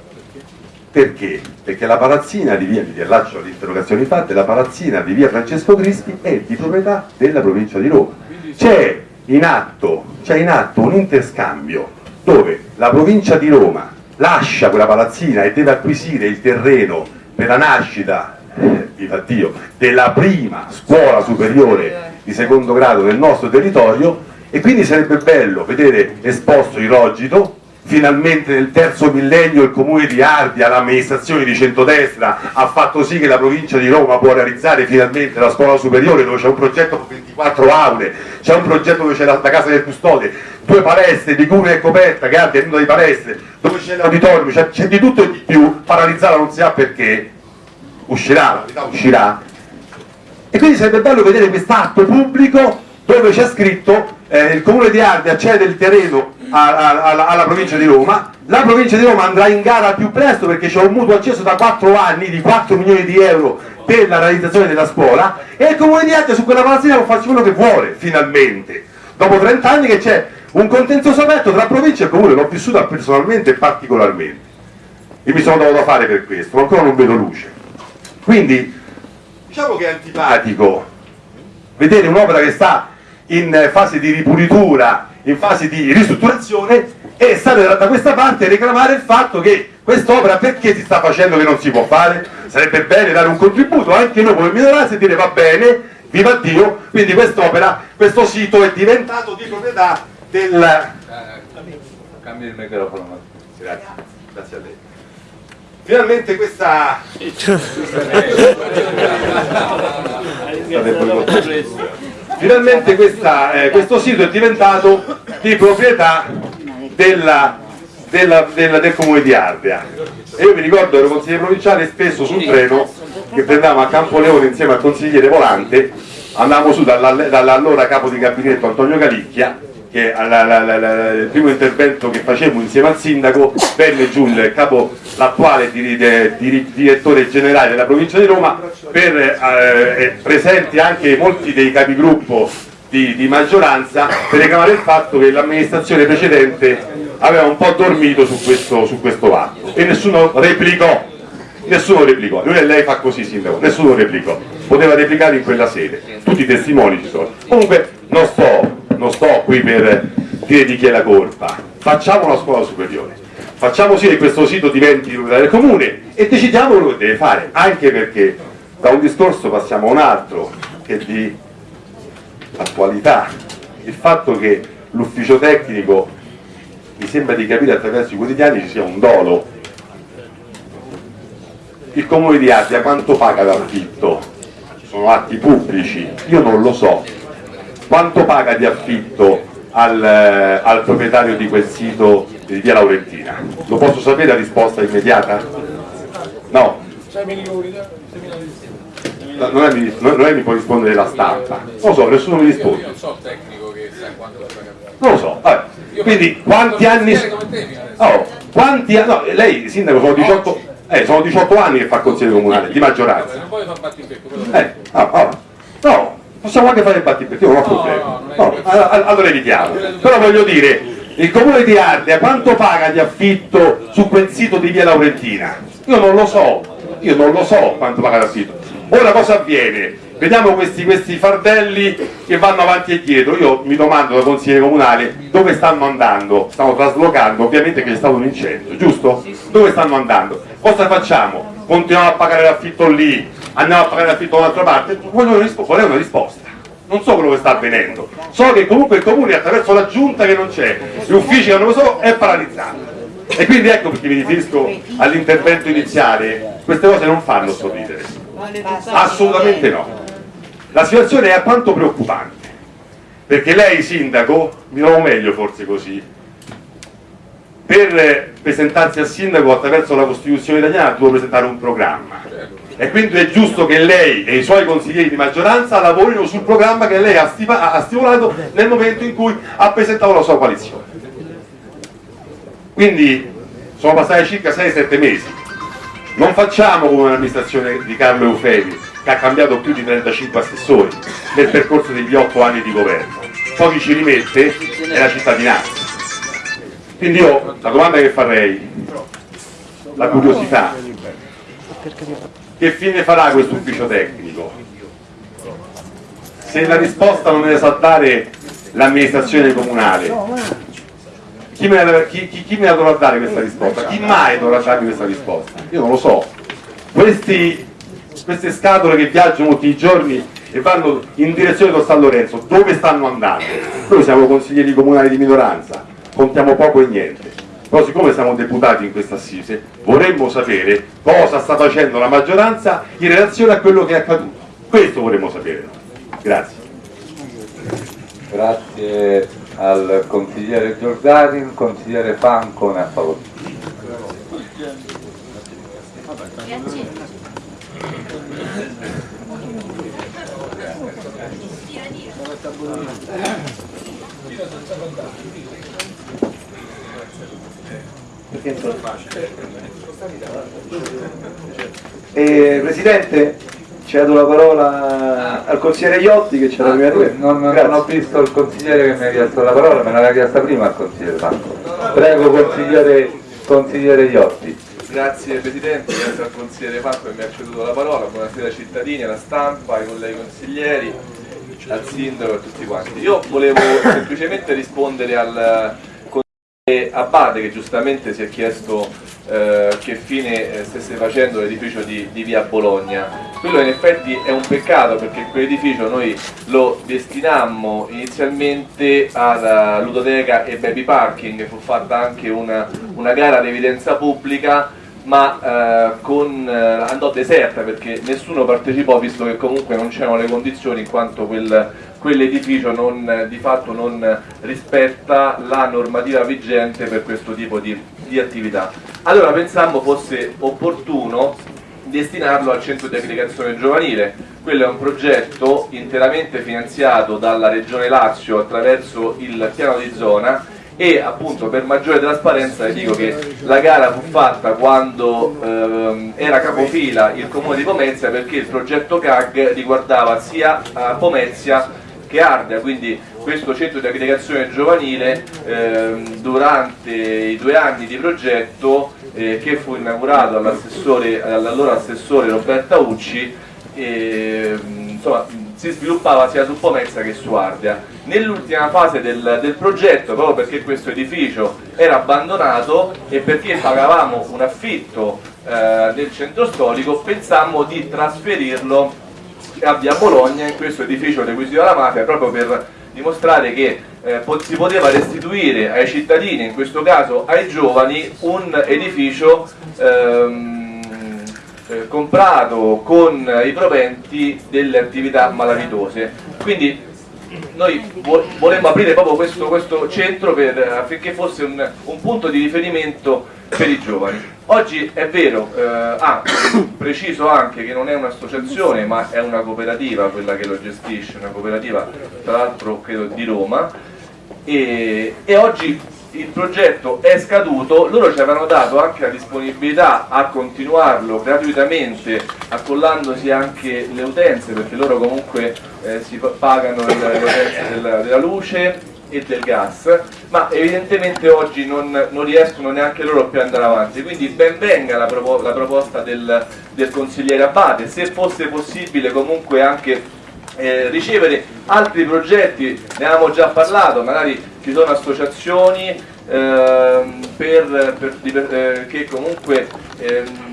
Perché? Perché la palazzina di via, mi riallaccio alle interrogazioni fatte, la palazzina di via Francesco Crispi è di proprietà della provincia di Roma. C'è in atto, in atto un interscambio dove la provincia di Roma lascia quella palazzina e deve acquisire il terreno per la nascita eh, Dio, della prima scuola superiore di secondo grado del nostro territorio e quindi sarebbe bello vedere esposto il Rogito finalmente nel terzo millennio il comune di Ardea, l'amministrazione di centrodestra ha fatto sì che la provincia di Roma può realizzare finalmente la scuola superiore dove c'è un progetto con 24 aule, c'è un progetto dove c'è la, la casa del custode, due palestre, di cui è coperta, che Ardea è una di palestre, dove c'è l'auditorium, c'è, di tutto e di più, paralizzata non si sa perché, uscirà, la verità uscirà, e quindi sarebbe bello vedere quest'atto pubblico dove c'è scritto eh, il comune di Ardea cede il terreno alla, alla provincia di Roma, la provincia di Roma andrà in gara più presto perché c'è un mutuo acceso da 4 anni di 4 milioni di euro per la realizzazione della scuola. E il comune di Ardea su quella palazzina può farci quello che vuole, finalmente, dopo 30 anni che c'è un contenzioso aperto tra provincia e comune, l'ho vissuta personalmente e particolarmente. E mi sono dovuto fare per questo, ma ancora non vedo luce. Quindi diciamo che è antipatico vedere un'opera che sta in fase di ripulitura, in fase di ristrutturazione e stare da questa parte e reclamare il fatto che quest'opera perché si sta facendo che non si può fare? Sarebbe bene dare un contributo anche noi come minoranza e dire va bene, viva Dio, quindi quest'opera, questo sito è diventato di proprietà del... Cambia il microfono. Grazie, grazie a lei. Finalmente questa... Finalmente questa, eh, questo sito è diventato di proprietà della, della, della, del comune di Ardea. E io mi ricordo ero consigliere provinciale spesso sul treno che prendevamo a Campoleone insieme al consigliere Volante, andavamo su dall'allora capo di gabinetto Antonio Calicchia che il primo intervento che facemmo insieme al sindaco venne giù il capo, l'attuale direttore generale della provincia di Roma per eh, presenti anche molti dei capigruppo di, di maggioranza per reclamare il fatto che l'amministrazione precedente aveva un po' dormito su questo, su questo atto. E nessuno replicò. Nessuno replicò, lui e lei fa così sindaco, nessuno replicò, poteva replicare in quella sede, tutti i testimoni ci sono. Comunque non sto non sto qui per dire di chi è la colpa, facciamo una scuola superiore, facciamo sì che questo sito diventi del comune e decidiamo quello che deve fare, anche perché da un discorso passiamo a un altro che è di attualità, il fatto che l'ufficio tecnico mi sembra di capire attraverso i quotidiani ci sia un dolo. Il comune di Asia quanto paga d'affitto? sono atti pubblici, io non lo so quanto paga di affitto al, eh, al, proprietario di quel sito di via Laurentina? Lo posso sapere la risposta immediata? No. 6 milioni, no, non, è, non è mi può rispondere la stampa, non lo so, nessuno mi risponde. non so tecnico che sa quanto Non lo so, vabbè. Quindi quanti anni. Oh, quanti anni. No, lei sindaco sono 18. Eh, sono 18 anni che fa consiglio comunale di maggioranza. Non puoi far battibecco, Eh, ah, ah, no, possiamo anche fare il battibecco, io non ho problemi. No, allora evitiamo. Però voglio dire, il comune di Ardea quanto paga di affitto su quel sito di via Laurentina? Io non lo so, io non lo so quanto paga di affitto. Ora cosa avviene? Vediamo questi, questi fardelli che vanno avanti e dietro, io mi domando da consigliere comunale dove stanno andando, stanno traslocando, ovviamente che c'è stato un incendio, giusto? Dove stanno andando? Cosa facciamo? Continuiamo a pagare l'affitto lì, andiamo a pagare l'affitto da un'altra parte? Una, rispo una risposta non so quello che sta avvenendo, so che comunque il comune attraverso la giunta che non c'è, gli uffici che non lo so, è paralizzato. E quindi ecco perché mi riferisco all'intervento iniziale, queste cose non fanno sorridere, assolutamente no. La situazione è alquanto preoccupante, perché lei sindaco, mi trovo meglio forse così, per presentarsi a sindaco attraverso la Costituzione italiana devo presentare un programma e quindi è giusto che lei e i suoi consiglieri di maggioranza lavorino sul programma che lei ha, ha stimolato nel momento in cui ha presentato la sua coalizione. Quindi sono passati circa 6-7 mesi. Non facciamo come un'amministrazione di Carlo Eufemi che ha cambiato più di 35 assessori nel percorso degli 8 anni di governo. Pochi ci rimette è la cittadinanza. Quindi io la domanda che farei, la curiosità, che fine farà questo ufficio tecnico? Se la risposta non me la sa dare l'amministrazione comunale, chi me, la, chi, chi- chi me la dovrà dare questa risposta? Chi mai dovrà darmi questa risposta? Io non lo so. Questi- queste scatole che viaggiano tutti i giorni e vanno in direzione di San Lorenzo, dove stanno andando? Noi siamo consiglieri comunali di minoranza, contiamo poco e niente. Però siccome siamo deputati in questa assise, vorremmo sapere cosa sta facendo la maggioranza in relazione a quello che è accaduto. Questo vorremmo sapere. noi. Grazie. Grazie al consigliere Giordani, il consigliere Fanco ne ha facoltà. Eh, Presidente, dato la parola al consigliere Iotti che c'era prima di me. Non, non ho visto il consigliere che mi ha chiesto la parola, me l'aveva chiesta prima il consigliere Fanco. Prego consigliere, consigliere Iotti. Grazie Presidente, grazie al consigliere Franco che mi ha ceduto la parola, buonasera ai cittadini, alla stampa, ai colleghi consiglieri, al sindaco e a tutti quanti. Io volevo semplicemente rispondere al consigliere Abate che giustamente si è chiesto eh, che fine eh, stesse facendo l'edificio di, di via Bologna. Quello in effetti è un peccato perché quell'edificio noi lo destinammo inizialmente alla ludoteca e baby parking, fu fatta anche una, una gara ad evidenza pubblica ma eh, con, eh, andò deserta perché nessuno partecipò visto che comunque non c'erano le condizioni in quanto quel, quell'edificio eh, di fatto non rispetta la normativa vigente per questo tipo di, di attività. Allora pensammo fosse opportuno destinarlo al centro di aggregazione giovanile. Quello è un progetto interamente finanziato dalla Regione Lazio attraverso il piano di zona e appunto per maggiore trasparenza vi dico che la gara fu fatta quando ehm, era capofila il comune di Pomezia perché il progetto CAG riguardava sia a Pomezia che Ardea, quindi questo centro di aggregazione giovanile ehm, durante i due anni di progetto eh, che fu inaugurato dall'allora assessore Roberta Ucci e, insomma, si sviluppava sia su Pomezia che su Ardea. Nell'ultima fase del, del progetto, proprio perché questo edificio era abbandonato e perché pagavamo un affitto eh, del centro storico, pensammo di trasferirlo a Via Bologna in questo edificio requisito alla mafia proprio per dimostrare che eh, si poteva restituire ai cittadini, in questo caso ai giovani, un edificio ehm, eh, comprato con i proventi delle attività malavitose. Quindi noi vo- vorremmo aprire proprio questo, questo centro per- affinché fosse un, un punto di riferimento per i giovani. Oggi è vero, eh, ah, preciso anche che non è un'associazione ma è una cooperativa quella che lo gestisce, una cooperativa tra l'altro credo di Roma e, e oggi il progetto è scaduto, loro ci avevano dato anche la disponibilità a continuarlo gratuitamente accollandosi anche le utenze perché loro comunque eh, si pa- pagano le utenze della, della luce e del gas ma evidentemente oggi non, non riescono neanche loro più ad andare avanti. Quindi ben venga la, propo- la proposta del, del consigliere Abate se fosse possibile comunque anche eh, ricevere altri progetti, ne avevamo già parlato, magari ci sono associazioni ehm, per- per- eh, che comunque ehm,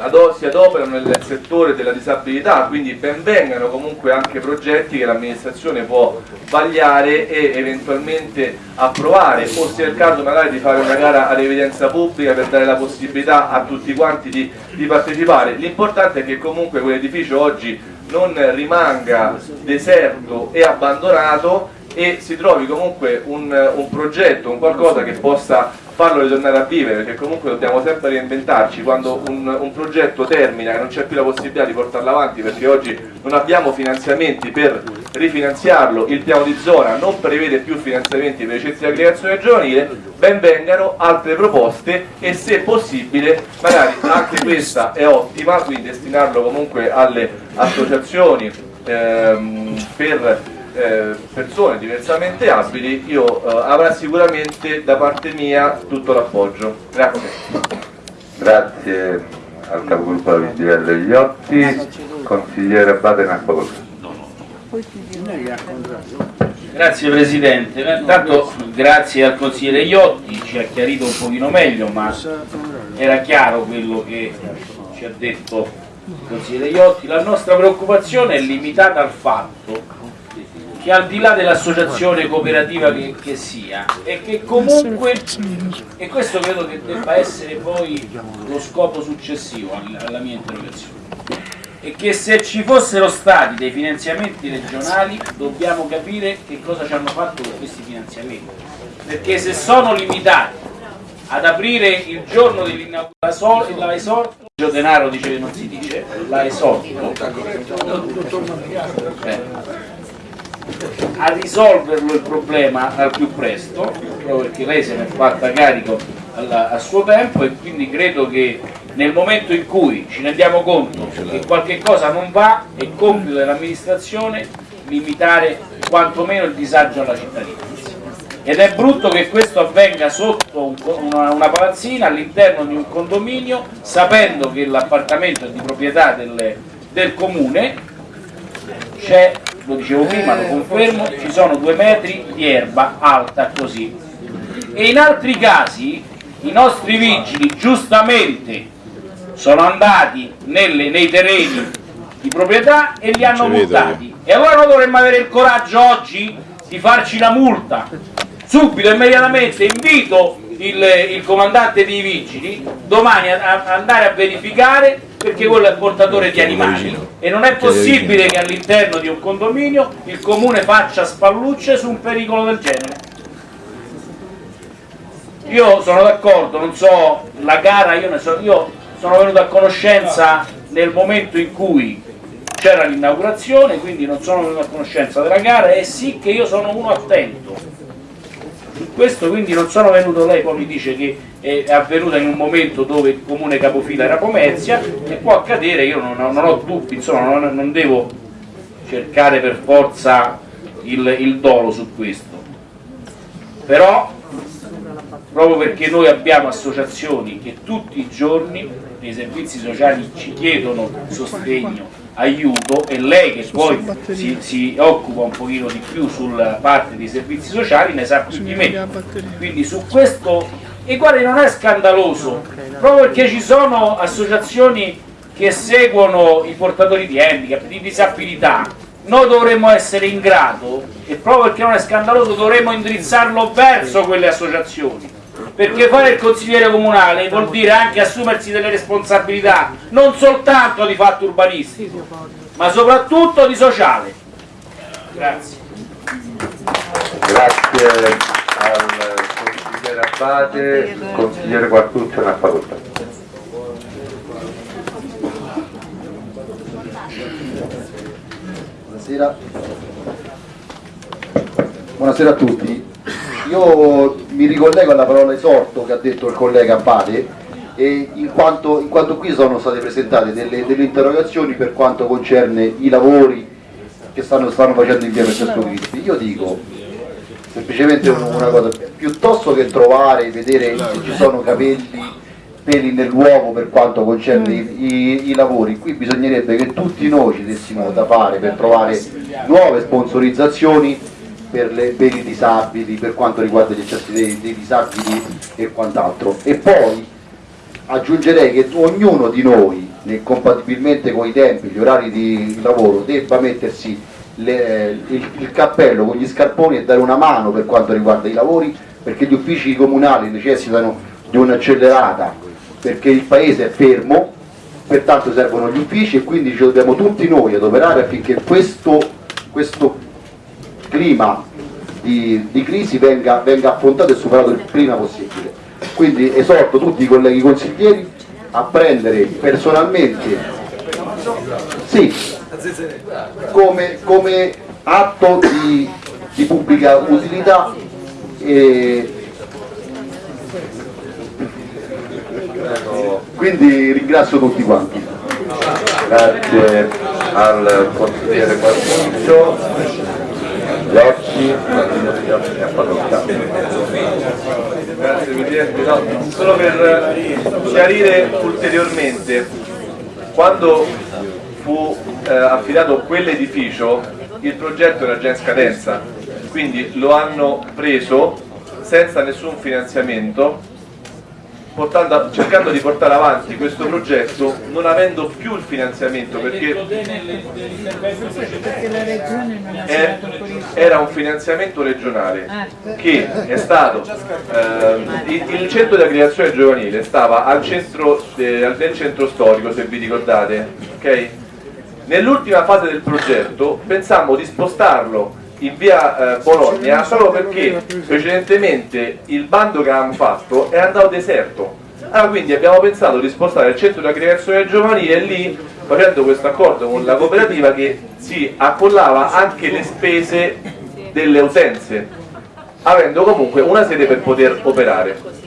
ado- si adoperano nel settore della disabilità, quindi benvengano comunque anche progetti che l'amministrazione può vagliare e eventualmente approvare o se è il caso magari di fare una gara ad evidenza pubblica per dare la possibilità a tutti quanti di, di partecipare. L'importante è che comunque quell'edificio oggi non rimanga deserto e abbandonato e si trovi comunque un, un progetto, un qualcosa che possa farlo ritornare a vivere, perché comunque dobbiamo sempre reinventarci, quando un, un progetto termina e non c'è più la possibilità di portarlo avanti perché oggi non abbiamo finanziamenti per rifinanziarlo, il piano di zona non prevede più finanziamenti per i centri di aggregazione giovanile, ben vengano altre proposte e se possibile magari anche questa è ottima, quindi destinarlo comunque alle associazioni ehm, per eh, persone diversamente abili, io eh, avrà sicuramente da parte mia tutto l'appoggio. Grazie. Grazie al capogruppo della Vigilelle Iotti, consigliere Abate Nacqua Grazie Presidente, intanto grazie al consigliere Iotti, ci ha chiarito un pochino meglio, ma era chiaro quello che ci ha detto il consigliere Iotti. La nostra preoccupazione è limitata al fatto che al di là dell'associazione cooperativa che, che, sia, è che comunque, e questo credo che debba essere poi lo scopo successivo alla mia interrogazione, è che se ci fossero stati dei finanziamenti regionali dobbiamo capire che cosa ci hanno fatto con questi finanziamenti, perché se sono limitati ad aprire il giorno dell'inaugurazione la esorto, denaro dice che non si dice, la esorto, a risolverlo il problema al più presto, proprio perché lei se ne è fatta carico a suo tempo e quindi credo che nel momento in cui ci rendiamo conto che qualche cosa non va è compito dell'amministrazione limitare quantomeno il disagio alla cittadinanza. Ed è brutto che questo avvenga sotto un, una, una, palazzina all'interno di un condominio sapendo che l'appartamento è di proprietà del, del comune, c'è lo dicevo prima, lo confermo, ci sono due metri di erba alta così. E in altri casi i nostri vigili giustamente sono andati nelle, nei terreni di proprietà e li hanno multati. E allora noi dovremmo avere il coraggio oggi di farci la multa. Subito, immediatamente, invito il, il comandante dei vigili domani a, a andare a verificare perché quello è portatore di animali e non è possibile che all'interno di un condominio il comune faccia spallucce su un pericolo del genere. Io sono d'accordo, non so, la gara, io, so, io sono venuto a conoscenza nel momento in cui c'era l'inaugurazione, quindi non sono venuto a conoscenza della gara e sì che io sono uno attento. Questo quindi non sono venuto, lei poi mi dice che è avvenuta in un momento dove il comune capofila era Pomezia e può accadere, io non, non ho dubbi, insomma non, non, devo cercare per forza il, il dolo su questo. Però proprio perché noi abbiamo associazioni che tutti i giorni nei servizi sociali ci chiedono sostegno, aiuto e lei che poi si, si, occupa un pochino di più sulla parte dei servizi sociali ne sa più di me. Quindi su questo e guardi non è scandaloso proprio perché ci sono associazioni che seguono i portatori di handicap, di disabilità. Noi dovremmo essere in grado e proprio perché non è scandaloso dovremmo indirizzarlo verso quelle associazioni perché fare il consigliere comunale vuol dire anche assumersi delle responsabilità non soltanto di fatto urbanistico ma soprattutto di sociale. Grazie. Grazie al consigliere Abbate, consigliere Quartuccio nella facoltà. Buonasera. Buonasera a tutti. Io mi ricollego alla parola esorto che ha detto il collega Abbate e in quanto, in quanto qui sono state presentate delle, delle, interrogazioni per quanto concerne i lavori che stanno, stanno facendo in via Francesco Cristi. Io dico semplicemente una cosa, piuttosto che trovare, e vedere se ci sono capelli, peli nell'uovo per quanto concerne i, i, i, lavori, qui bisognerebbe che tutti noi ci dessimo da fare per trovare nuove sponsorizzazioni per, le, per i disabili, per quanto riguarda gli accessi dei, dei disabili e quant'altro. E poi aggiungerei che ognuno di noi, compatibilmente con i tempi, gli orari di lavoro, debba mettersi le, il, il, cappello con gli scarponi e dare una mano per quanto riguarda i lavori perché gli uffici comunali necessitano di un'accelerata perché il paese è fermo pertanto servono gli uffici e quindi ci dobbiamo tutti noi adoperare affinché questo, questo clima di, di crisi venga, venga affrontato e superato il prima possibile. Quindi esorto tutti i colleghi consiglieri a prendere personalmente sì, come, come atto di, di pubblica utilità e quindi ringrazio tutti quanti. Grazie al consigliere Quartuccio, Locci, ne ha facoltà. Grazie Presidente, no, solo per chiarire ulteriormente, quando fu eh, affidato quell'edificio il progetto era già in scadenza, quindi lo hanno preso senza nessun finanziamento portando- cercando di portare avanti questo progetto non avendo più il finanziamento perché è- era un finanziamento regionale Ah. che è stato ehm, il, il centro di aggregazione giovanile stava al centro, eh, nel centro storico se vi ricordate ok? nell'ultima fase del progetto pensammo di spostarlo in via eh, Bologna solo perché precedentemente il bando che avevamo fatto è andato deserto. Allora quindi abbiamo pensato di spostare il centro di aggregazione giovanile lì facendo questo accordo con la cooperativa che si accollava anche le spese delle utenze avendo comunque una sede per poter operare.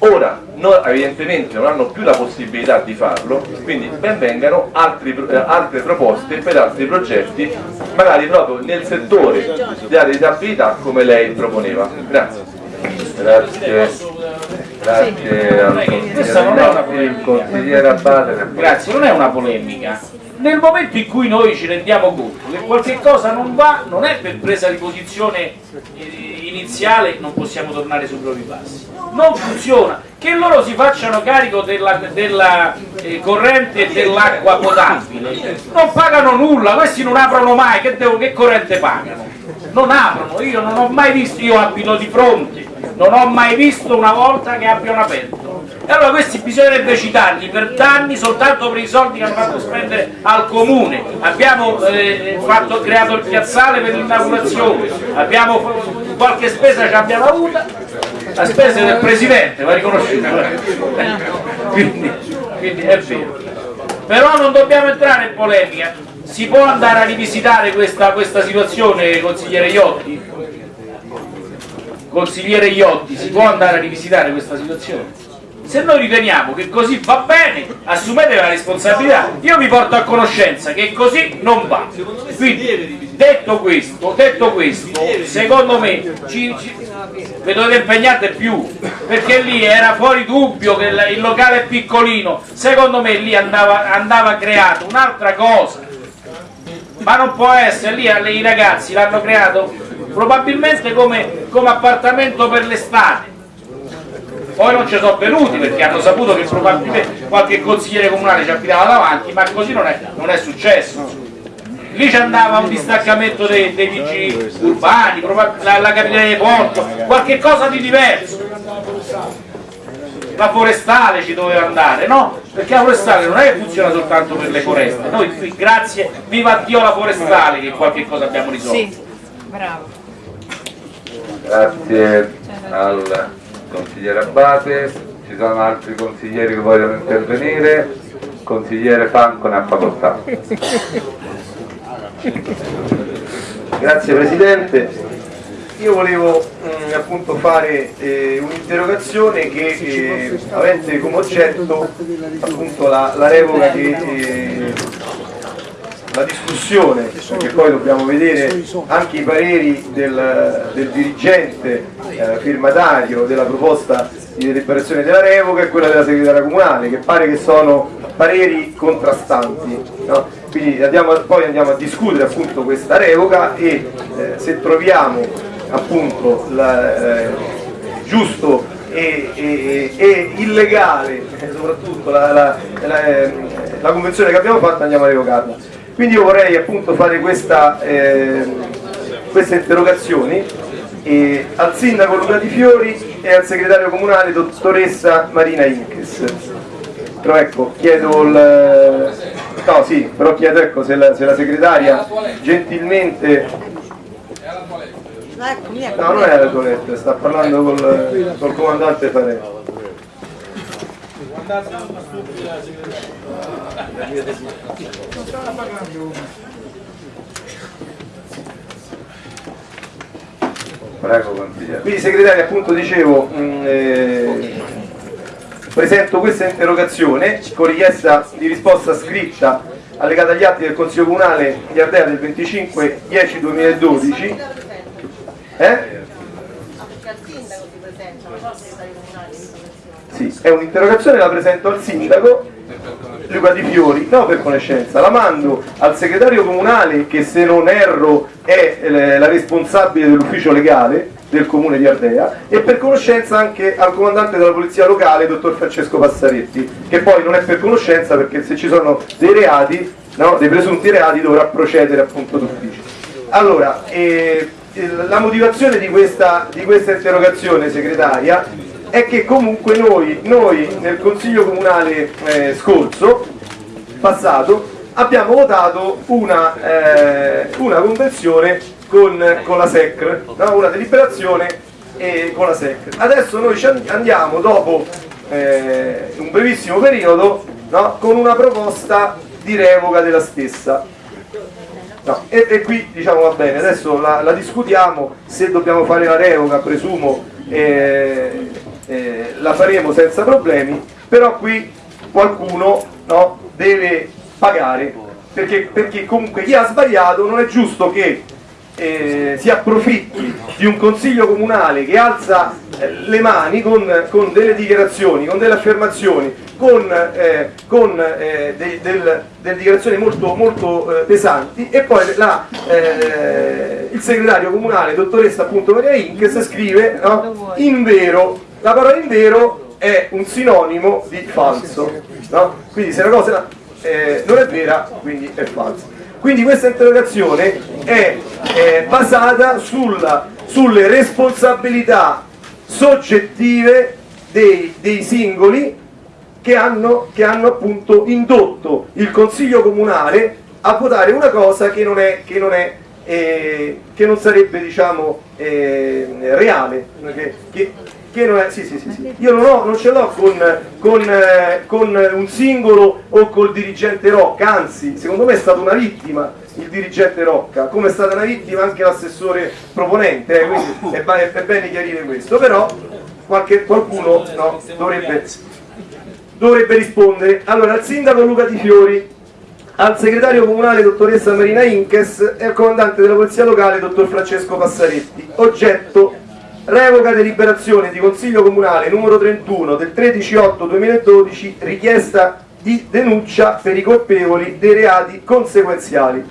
Ora no- evidentemente non hanno più la possibilità di farlo quindi ben vengano altri eh, altre proposte per altri progetti magari proprio nel settore della disabilità come lei proponeva. Grazie. Grazie, grazie al Questa non è una consigliere polemica. Abate. Grazie, non è una polemica. Nel momento in cui noi ci rendiamo conto che qualche cosa non va, non è per presa di posizione eh, iniziale, non possiamo tornare sui propri passi. Non funziona. Che loro si facciano carico della, della, eh, corrente dell'acqua potabile. Non pagano nulla, questi non aprono mai, che, devo- che corrente pagano? Non aprono, io non ho mai visto, io abito di fronte, non ho mai visto una volta che abbiano aperto. E allora questi bisognerebbe citarli per danni soltanto per i soldi che hanno fatto spendere al comune. Abbiamo eh, fatto- creato il piazzale per l'inaugurazione, abbiamo qualche spesa che abbiamo avuta, la spesa del presidente, va riconosciuta. quindi, quindi è vero. Però non dobbiamo entrare in polemica. Si può andare a rivisitare questa, questa situazione, consigliere Iotti? Consigliere Iotti, si può andare a rivisitare questa situazione? Se noi riteniamo che così va bene, assumete la responsabilità. Io vi porto a conoscenza che così non va. Quindi, detto questo, detto questo secondo me ci, ci, vi dovete impegnare più, perché lì era fuori dubbio che il, locale è piccolino. Secondo me lì andava, andava creato un'altra cosa. Ma non può essere, lì i ragazzi l'hanno creato probabilmente come, come appartamento per l'estate poi non ci sono venuti perché hanno saputo che probabilmente qualche consigliere comunale ci abitava davanti, ma così non è, non è successo. Lì ci andava un distaccamento dei, dei vigili urbani, la, la capitale di porto, qualche cosa di diverso. La forestale ci doveva andare, no? Perché la forestale non è che funziona soltanto per le foreste, noi qui, grazie, viva Dio la forestale che qualche cosa abbiamo risolto. Sì, bravo. Grazie al consigliere Abate, ci sono altri consiglieri che vogliono intervenire, consigliere Franco ne ha facoltà. Grazie Presidente. Io volevo mm, appunto fare eh, un'interrogazione che eh, avente come oggetto appunto la, la revoca che eh, la discussione, perché poi dobbiamo vedere anche i pareri del, del dirigente eh, firmatario della proposta di deliberazione della revoca e quella della segretaria comunale, che pare che sono pareri contrastanti. no? Quindi andiamo, poi andiamo a discutere appunto questa revoca e eh, se troviamo appunto la, eh, giusto e, e- e illegale eh, soprattutto la, la- la, ehm, la convenzione che abbiamo fatto andiamo a revocarla. Quindi io vorrei appunto fare questa, ehm, queste interrogazioni e al sindaco Luca Di Fiori e al segretario comunale dottoressa Marina Inches. però ecco, chiedo il... No, sì, però chiedo ecco, se, la, se la segretaria gentilmente... No, non è la toilette, sta parlando col, col comandante Farelli. Prego. Quindi segretario appunto dicevo, mh, eh, presento questa interrogazione con richiesta di risposta scritta allegata agli atti del Consiglio Comunale di Ardea del 25 10 2012 eh? Sì, è un'interrogazione, la presento al sindaco Luca Di Fiori, no per conoscenza, la mando al segretario comunale che se non erro è eh, la responsabile dell'ufficio legale del comune di Ardea e per conoscenza anche al comandante della polizia locale, dottor Francesco Passaretti, che poi non è per conoscenza perché se ci sono dei reati, no, dei presunti reati dovrà procedere appunto d'ufficio. Allora, eh, la motivazione di questa, di questa interrogazione segretaria è che comunque noi, noi nel consiglio comunale eh, scorso, passato, abbiamo votato una, eh, una convenzione con, con la SECR, no? una deliberazione eh, con la SECR. Adesso noi andiamo dopo eh, un brevissimo periodo no? con una proposta di revoca della stessa. No, e, e qui diciamo va bene, adesso la, la discutiamo, se dobbiamo fare la revoca presumo eh, eh, la faremo senza problemi, però qui qualcuno no, deve pagare, perché, perché comunque chi ha sbagliato non è giusto che eh, si approfitti di un consiglio comunale che alza eh, le mani con, con, delle dichiarazioni, con delle affermazioni, con, eh, con eh, de, del, delle dichiarazioni molto, molto eh, pesanti. E poi la, il segretario comunale, dottoressa appunto Maria Inkes, scrive no, in vero, la parola in vero è un sinonimo di falso, no? quindi se una cosa non è vera, quindi è falsa. Quindi questa interrogazione è, è basata sulla, sulle responsabilità soggettive dei, dei singoli che hanno, che hanno, appunto indotto il Consiglio Comunale a votare una cosa che non, è, che non, è, eh, che non sarebbe diciamo, eh, reale, che, che, non è, sì, sì, sì, sì. Io non, ho, non ce l'ho con, con, eh, con, un singolo o col dirigente Rocca, anzi, secondo me è stata una vittima il dirigente Rocca, come è stata una vittima anche l'assessore proponente, eh, quindi è, è, bene chiarire questo, però qualche, qualcuno no, dovrebbe, dovrebbe rispondere. Allora, al sindaco Luca Di Fiori, al segretario comunale dottoressa Marina Inkes e al comandante della polizia locale dottor Francesco Passaretti. Oggetto revoca deliberazione di Consiglio Comunale numero 31 del 13-8-2012 richiesta di denuncia per i colpevoli dei reati conseguenziali.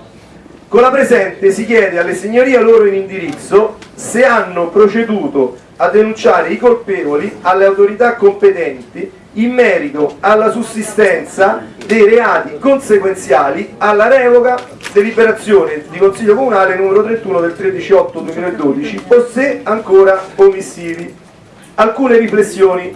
Con la presente si chiede alle signorie loro in indirizzo se hanno proceduto a denunciare i colpevoli alle autorità competenti in merito alla sussistenza dei reati conseguenziali alla revoca deliberazione di Consiglio Comunale numero 31 del 13-8-2012 o se ancora omissivi. Alcune riflessioni.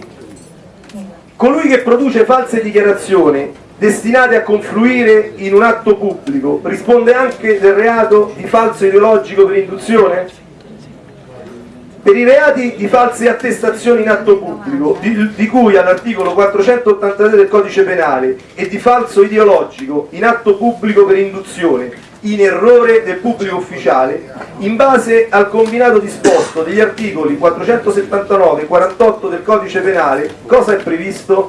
Colui che produce false dichiarazioni destinate a confluire in un atto pubblico risponde anche del reato di falso ideologico per induzione? Per i reati di false attestazioni in atto pubblico, di, di cui all'articolo 483 del codice penale, e di falso ideologico in atto pubblico per induzione, in errore del pubblico ufficiale, in base al combinato disposto degli articoli 479 e 48 del codice penale, cosa è previsto?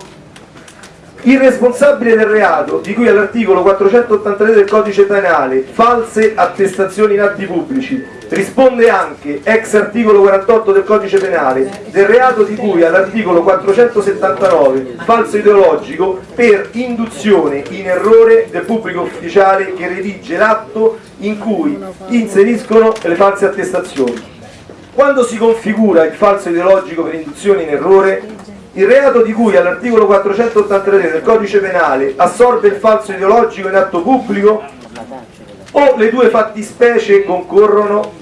Il responsabile del reato, di cui all'articolo 483 del codice penale, false attestazioni in atti pubblici, risponde anche, ex articolo 48 del codice penale, del reato di cui all'articolo 479, falso ideologico, per induzione in errore del pubblico ufficiale che redige l'atto in cui inseriscono le false attestazioni. Quando si configura il falso ideologico per induzione in errore, il reato di cui all'articolo 483 del codice penale assorbe il falso ideologico in atto pubblico o le due fattispecie concorrono?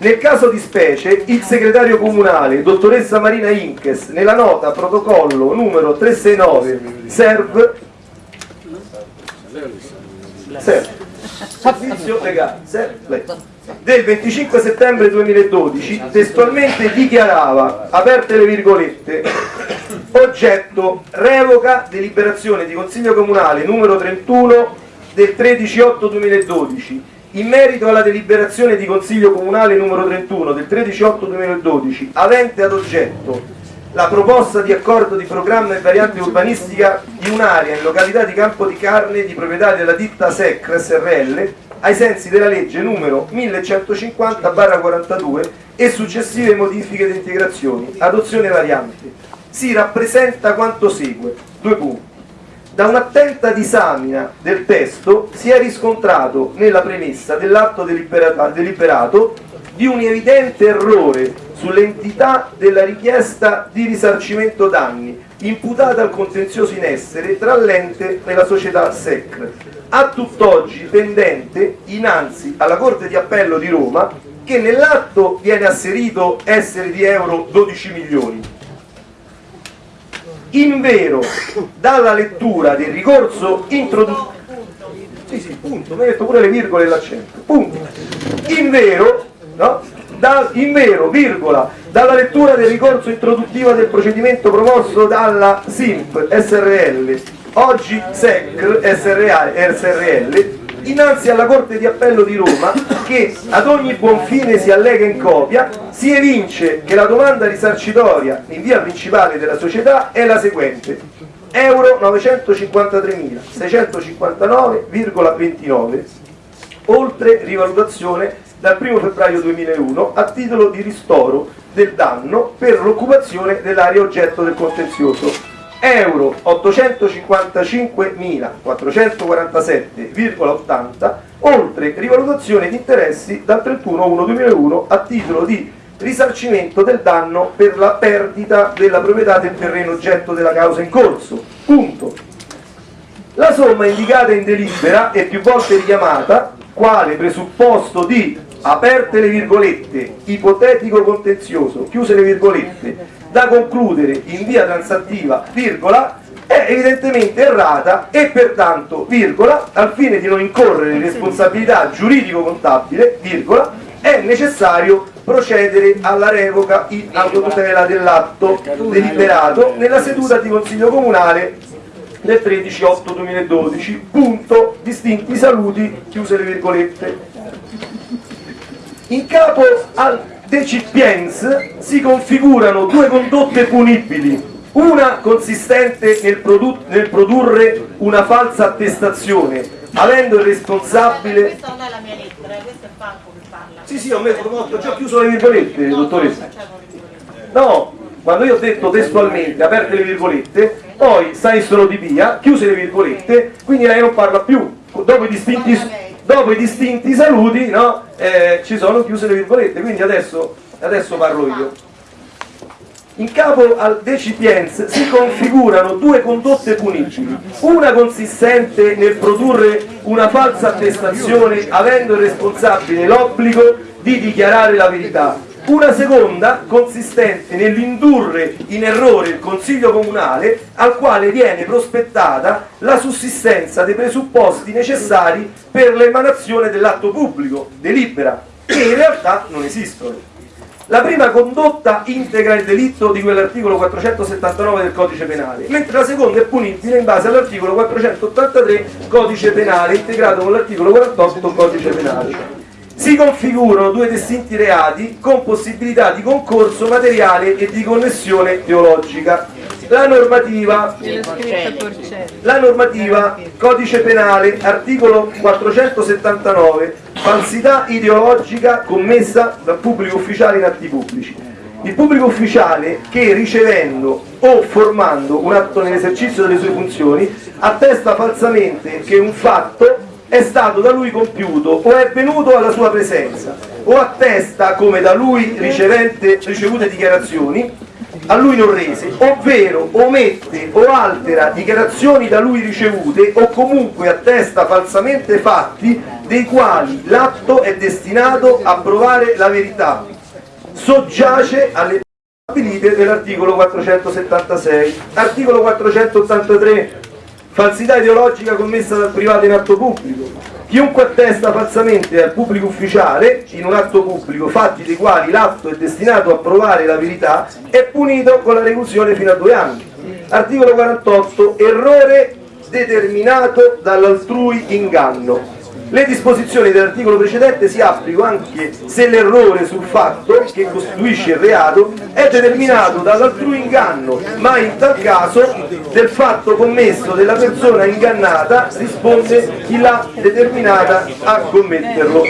Nel caso di specie, il segretario comunale, dottoressa Marina Inkes, nella nota protocollo numero 369 SERV. SERV. Servizio legale SERV. Del 25 settembre 2012 testualmente dichiarava, aperte le virgolette, oggetto revoca deliberazione di Consiglio Comunale numero 31 del 13-8-2012 in merito alla deliberazione di Consiglio Comunale numero 31 del 13-8-2012 avente ad oggetto la proposta di accordo di programma e variante urbanistica di un'area in località di Campo di Carne di proprietà della ditta SEC SRL ai sensi della legge numero 1150-42 e successive modifiche ed integrazioni, adozione variante. Si rappresenta quanto segue. Due punti. Da un'attenta disamina del testo si è riscontrato nella premessa dell'atto deliberato, di un evidente errore sull'entità della richiesta di risarcimento danni imputata al contenzioso in essere tra l'ente e la società SEC, a tutt'oggi pendente innanzi alla Corte di Appello di Roma che nell'atto viene asserito essere di euro 12 milioni. In vero, dalla lettura del ricorso introduttivo sì, sì, punto, mi ha detto pure le virgole e l'accento. Punto. In vero, no? Da, in vero, virgola, dalla lettura del ricorso introduttivo del procedimento promosso dalla SIMP SRL, oggi SEC SRL, SRL innanzi alla Corte di Appello di Roma che ad ogni buon fine si allega in copia, si evince che la domanda risarcitoria in via principale della società è la seguente. Euro 953.659,29 oltre rivalutazione dal 1 febbraio 2001 a titolo di ristoro del danno per l'occupazione dell'area oggetto del contenzioso euro 855.447,80 oltre rivalutazione di interessi dal 31-1-2001 a titolo di risarcimento del danno per la perdita della proprietà del terreno oggetto della causa in corso. Punto. La somma indicata in delibera e più volte richiamata quale presupposto di aperte le virgolette ipotetico contenzioso chiuse le virgolette da concludere in via transattiva virgola è evidentemente errata e pertanto virgola al fine di non incorrere in responsabilità giuridico-contabile virgola è necessario procedere alla revoca in autotutela dell'atto deliberato nella seduta di Consiglio Comunale del 13-8-2012 punto. Distinti saluti chiuse le virgolette. In capo al decipiens si configurano due condotte punibili. Una consistente nel, produ nel produrre una falsa attestazione avendo il responsabile Questa non è la mia lettera, eh, questo è Franco che parla. sì sì ho, messo, ho già chiuso le virgolette dottoressa. no quando io ho detto testualmente aperte le virgolette poi Saissolo di via chiuse le virgolette quindi lei non parla più. Dopo i distinti, dopo i distinti saluti no, eh, ci sono chiuse le virgolette quindi adesso, adesso parlo io. In capo al decipiens si configurano due condotte punibili, una consistente nel produrre una falsa attestazione avendo il responsabile l'obbligo di dichiarare la verità, una seconda consistente nell'indurre in errore il Consiglio Comunale al quale viene prospettata la sussistenza dei presupposti necessari per l'emanazione dell'atto pubblico, delibera, che in realtà non esistono. La prima condotta integra il delitto di quell'articolo 479 del codice penale, mentre la seconda è punibile in base all'articolo 483 codice penale, integrato con l'articolo 48 codice penale. Si configurano due distinti reati con possibilità di concorso materiale e di connessione teologica. La normativa, la normativa codice penale, articolo 479, falsità ideologica commessa dal pubblico ufficiale in atti pubblici. Il pubblico ufficiale che ricevendo o formando un atto nell'esercizio delle sue funzioni attesta falsamente che un fatto è stato da lui compiuto o è venuto alla sua presenza o attesta come da lui ricevute dichiarazioni a lui non rese, ovvero omette o altera dichiarazioni da lui ricevute o comunque attesta falsamente fatti dei quali l'atto è destinato a provare la verità, soggiace alle stabilite dell'articolo 476. Articolo 483. Falsità ideologica commessa dal privato in atto pubblico. Chiunque attesta falsamente al pubblico ufficiale, in un atto pubblico, fatti dei quali l'atto è destinato a provare la verità, è punito con la reclusione fino a due anni. Articolo 48. Errore determinato dall'altrui inganno. Le disposizioni dell'articolo precedente si applicano anche se l'errore sul fatto che costituisce il reato è determinato dall'altrui inganno, ma in tal caso del fatto commesso della persona ingannata risponde chi l'ha determinata a commetterlo.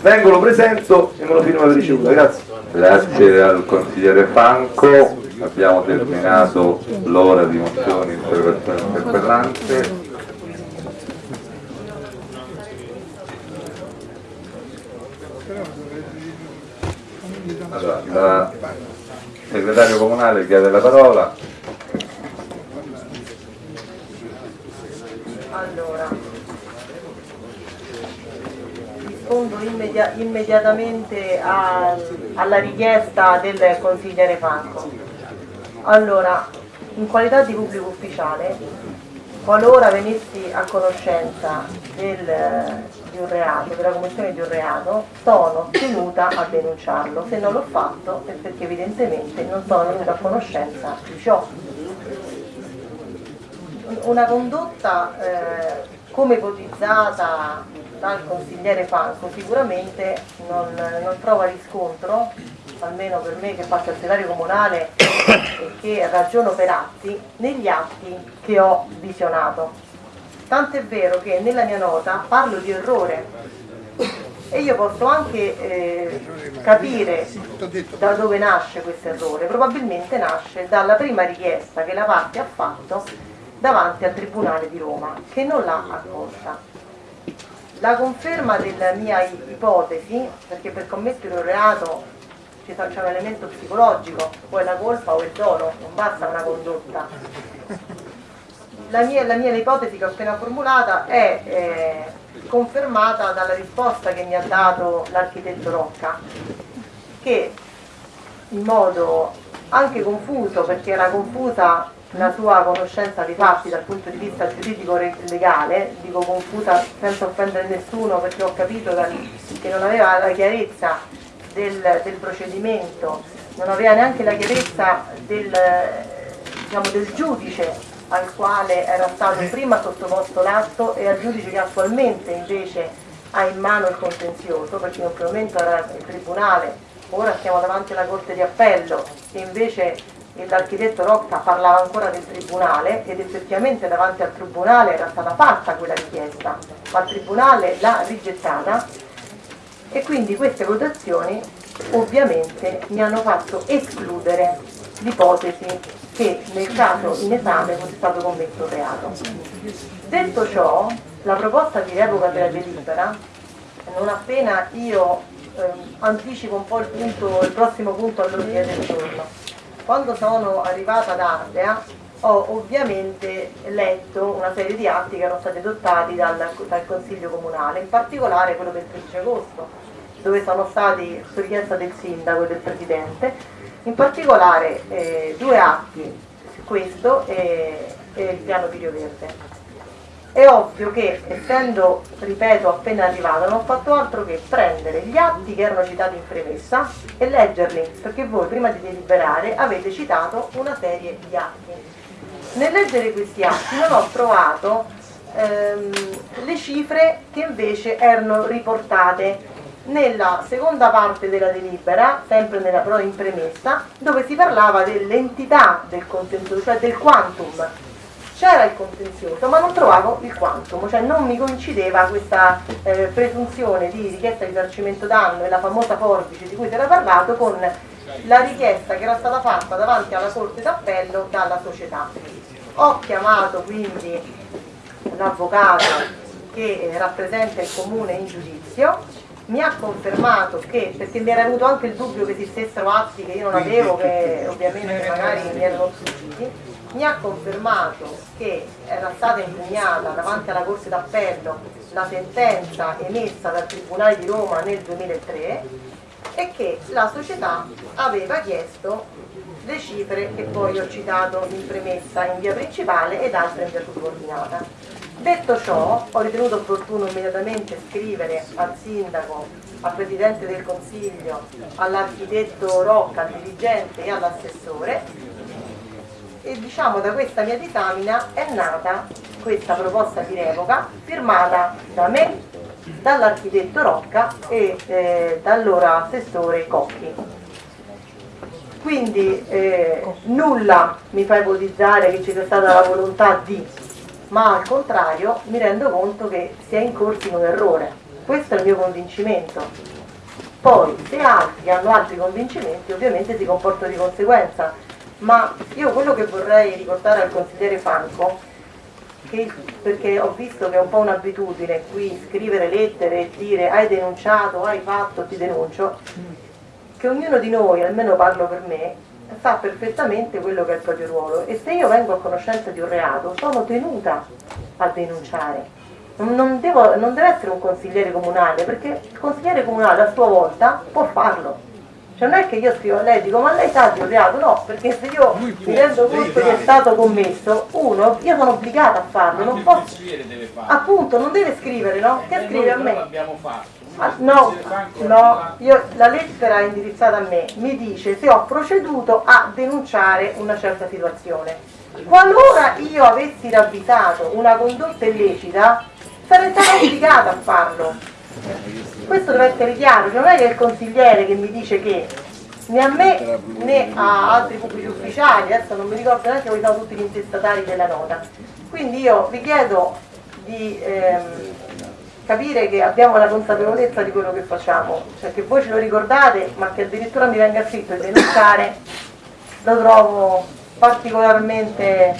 Vengo, lo presento e me lo firmo la ricevuta. Grazie. Grazie al consigliere Franco, abbiamo terminato l'ora di mozioni, interrogazioni e interpellanze. Allora, la segretario comunale chiede la parola. Allora, rispondo immedi- immediatamente al- alla richiesta del consigliere Franco. Allora, in qualità di pubblico ufficiale, qualora venissi a conoscenza del- di un reato, della commissione di un reato, sono tenuta a denunciarlo. Se non l'ho fatto è perché evidentemente non sono venuta a conoscenza di ciò una condotta eh, come ipotizzata dal consigliere Franco sicuramente non, non trova riscontro, almeno per me che faccio il segretario comunale e che ragiono per atti, negli atti che ho visionato. Tant'è vero che nella mia nota parlo di errore e io posso anche eh, capire da dove nasce questo errore, probabilmente nasce dalla prima richiesta che la parte ha fatto davanti al Tribunale di Roma, che non l'ha accolta. La conferma della mia ipotesi, perché per commettere un reato c'è un elemento psicologico, o è la colpa o il dolo, non basta una condotta. La mia, la mia ipotesi che ho appena formulata è eh, confermata dalla risposta che mi ha dato l'architetto Rocca, che in modo anche confuso, perché era confusa la sua conoscenza dei fatti dal punto di vista giuridico legale, dico confusa senza offendere nessuno perché ho capito che non aveva la chiarezza del, del procedimento, non aveva neanche la chiarezza del, diciamo, del giudice al quale era stato prima sottoposto l'atto e al giudice che attualmente invece ha in mano il contenzioso, perché in primo momento era il tribunale, ora siamo davanti alla Corte di Appello e invece l'architetto Rocca parlava ancora del tribunale ed effettivamente davanti al tribunale era stata fatta quella richiesta, ma il tribunale l'ha rigettata e quindi queste votazioni ovviamente mi hanno fatto escludere l'ipotesi che nel caso in esame fosse stato commesso reato. Detto ciò, la proposta di revoca della delibera, non appena io ehm, anticipo un po' il, punto, il prossimo punto all'ordine del giorno, quando sono arrivata ad Ardea ho ovviamente letto una serie di atti che erano stati adottati dal, dal Consiglio Comunale, in particolare quello del 13 agosto, dove sono stati, su richiesta del Sindaco e del Presidente, in particolare eh, due atti, questo e, e il piano di Rio Verde. È ovvio che, essendo, ripeto, appena arrivata, non ho fatto altro che prendere gli atti che erano citati in premessa e leggerli, perché voi prima di deliberare avete citato una serie di atti. Nel leggere questi atti non ho trovato ehm, le cifre che invece erano riportate nella seconda parte della delibera, sempre nella, però in premessa, dove si parlava dell'entità del contenzioso, cioè del quantum. C'era il contenzioso, ma non trovavo il quantum, cioè non mi coincideva questa eh, presunzione di richiesta di risarcimento danno e la famosa forbice di cui si era parlato con la richiesta che era stata fatta davanti alla Corte d'Appello dalla società. Ho chiamato quindi l'avvocato che rappresenta il comune in giudizio mi ha confermato che, perché mi era venuto anche il dubbio che esistessero atti che io non avevo, che ovviamente magari mi erano sfuggiti, mi ha confermato che era stata impugnata davanti alla Corte d'Appello la sentenza emessa dal Tribunale di Roma nel 2003 e che la società aveva chiesto le cifre che poi ho citato in premessa in via principale ed altre in via subordinata. Detto ciò, ho ritenuto opportuno immediatamente scrivere al sindaco, al presidente del consiglio, all'architetto Rocca, al dirigente e all'assessore e diciamo da questa mia disamina è nata questa proposta di revoca firmata da me, dall'architetto Rocca e eh, dall'ora assessore Cocchi. Quindi eh, nulla mi fa ipotizzare che ci sia stata la volontà di, ma al contrario mi rendo conto che si è incorsi in un errore. Questo è il mio convincimento. Poi se altri hanno altri convincimenti ovviamente si comportano di conseguenza, ma io quello che vorrei ricordare al consigliere Franco, che, perché ho visto che è un po' un'abitudine qui scrivere lettere e dire hai denunciato, hai fatto, ti denuncio, che ognuno di noi, almeno parlo per me, sa perfettamente quello che è il proprio ruolo e se io vengo a conoscenza di un reato sono tenuta a denunciare. Non, devo, non deve essere un consigliere comunale, perché il consigliere comunale a sua volta può farlo. Cioè non è che io scrivo a lei e dico ma lei sa di un reato? No, perché se io mi rendo conto che è stato commesso, uno, io sono obbligata a farlo, non posso. Appunto, non deve scrivere, no? Che Eh, scrive noi a me? Ah, no, no, io, la lettera indirizzata a me mi dice se ho proceduto a denunciare una certa situazione. Qualora io avessi ravvisato una condotta illecita, sarei stata obbligata a farlo. Questo deve essere chiaro, cioè non è che è il consigliere che mi dice che né a me né a altri pubblici ufficiali, adesso non mi ricordo neanche quali sono tutti gli intestatari della nota. Quindi io vi chiedo di ehm, capire che abbiamo la consapevolezza di quello che facciamo, cioè che voi ce lo ricordate, ma che addirittura mi venga scritto e denunciare, lo trovo particolarmente,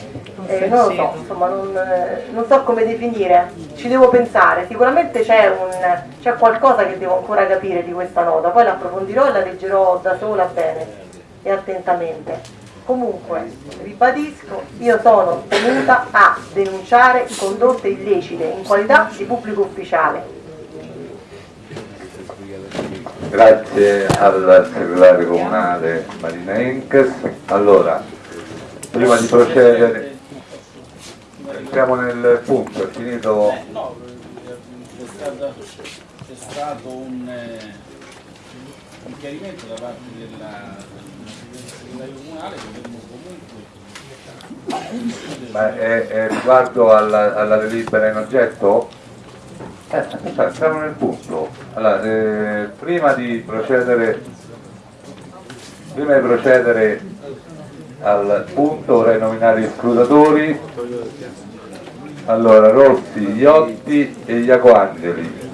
eh, non lo so, insomma, non, eh, non so come definire, ci devo pensare, sicuramente c'è un- c'è qualcosa che devo ancora capire di questa nota, poi la approfondirò e la leggerò da sola bene e attentamente. Comunque, ribadisco, io sono tenuta a denunciare condotte illecite in qualità di pubblico ufficiale. Grazie al segretario comunale Marina Inques. Allora, prima di procedere, entriamo nel punto, è finito Eh, no, c'è, c'è stato un, eh, un chiarimento da parte della segretario comunale che dovremmo comunque ma è, è riguardo alla, alla delibera in oggetto? Eh, siamo nel punto. Allora, eh, prima di procedere prima di procedere al punto vorrei nominare gli scrutatori. Allora, Rossi, Iotti e Iacoangeli.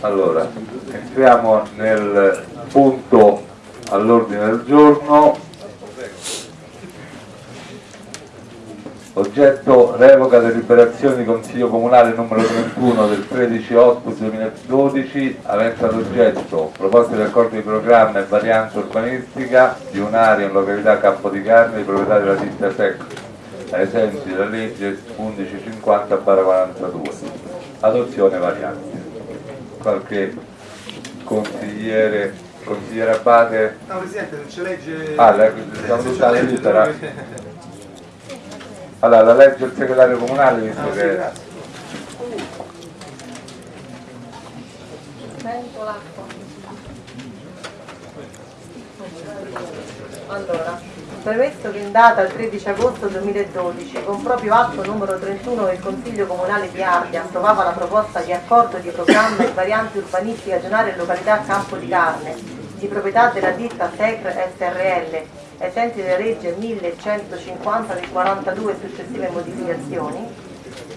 Allora, entriamo nel punto all'ordine del giorno. Oggetto revoca deliberazione di Consiglio Comunale numero 31 del 13-8-2012 avente ad oggetto proposte di accordo di programma e variante urbanistica di un'area in località Campo di Carne di proprietà della ditta SEC ai sensi della legge 1150-42 adozione variante. Qualche consigliere consigliere Abate? No, Presidente, non ci legge... Ah, la- siamo tutta la lettera. Allora, la legge il segretario comunale visto Ah, sì, che... l'acqua. Allora, premesso che in data il 13 agosto 2012, con proprio atto numero 31 del Consiglio Comunale di Ardea approvava la proposta di accordo di programma e variante urbanistica regionale in località Campo di Carne, di proprietà della ditta SECR SRL, ai sensi della legge 1150 del 42 e successive modificazioni,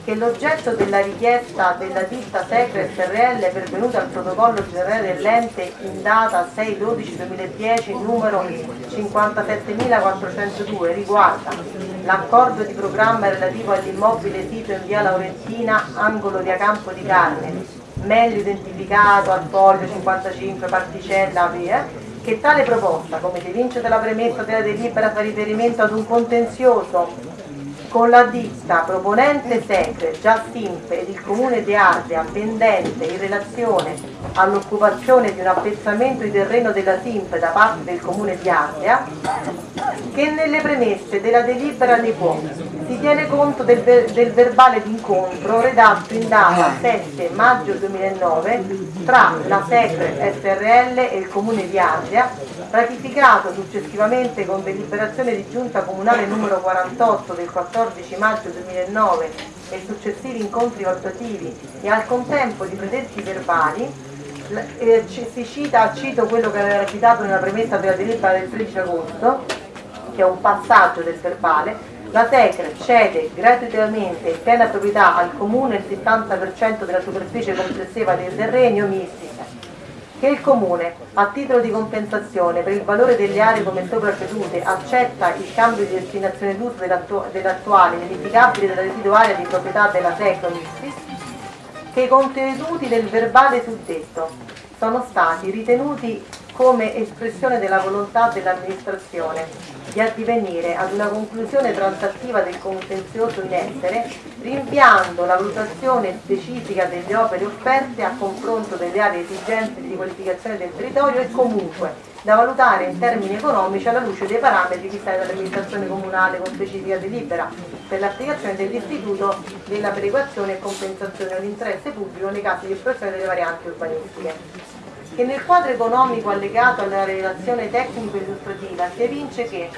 che l'oggetto della richiesta della ditta Secre SRL pervenuta al protocollo generale dell'ente in data 6-12-2010 numero 57402 riguarda l'accordo di programma relativo all'immobile sito in via Laurentina, angolo via Campo di Carne, meglio identificato al foglio 55 particella via, che tale proposta, come si evince dalla premessa della delibera, fa riferimento ad un contenzioso con la ditta proponente Secre, già Simpe ed il comune di Ardea pendente in relazione all'occupazione di un appezzamento di terreno della Simpe da parte del comune di Ardea, che nelle premesse della delibera ne può si tiene conto del, ver- del verbale d'incontro redatto in data 7 maggio 2009 tra la Secre SRL e il comune di Ardea, ratificato successivamente con deliberazione di giunta comunale numero 48 del 14 maggio 2009 e successivi incontri valutativi e al contempo di predetti verbali eh, si cita, cito quello che aveva citato nella premessa della delibera del 13 agosto, che è un passaggio del verbale, la Secre cede gratuitamente in piena proprietà al comune il 70% della superficie complessiva dei terreni omisti che il Comune, a titolo di compensazione per il valore delle aree come sopra cedute, accetta il cambio di destinazione d'uso dell'attu- dell'attuale verificabile della residuaria di proprietà della Tecnomistis, che i contenuti del verbale suddetto sono stati ritenuti come espressione della volontà dell'amministrazione di addivenire ad una conclusione transattiva del contenzioso in essere, rinviando la valutazione specifica delle opere offerte a confronto delle aree esigenze di qualificazione del territorio e comunque da valutare in termini economici alla luce dei parametri fissati dall'amministrazione comunale con specifica delibera per l'applicazione dell'istituto della perequazione e compensazione all'interesse pubblico nei casi di espressione delle varianti urbanistiche che nel quadro economico allegato alla relazione tecnico-illustrativa si evince che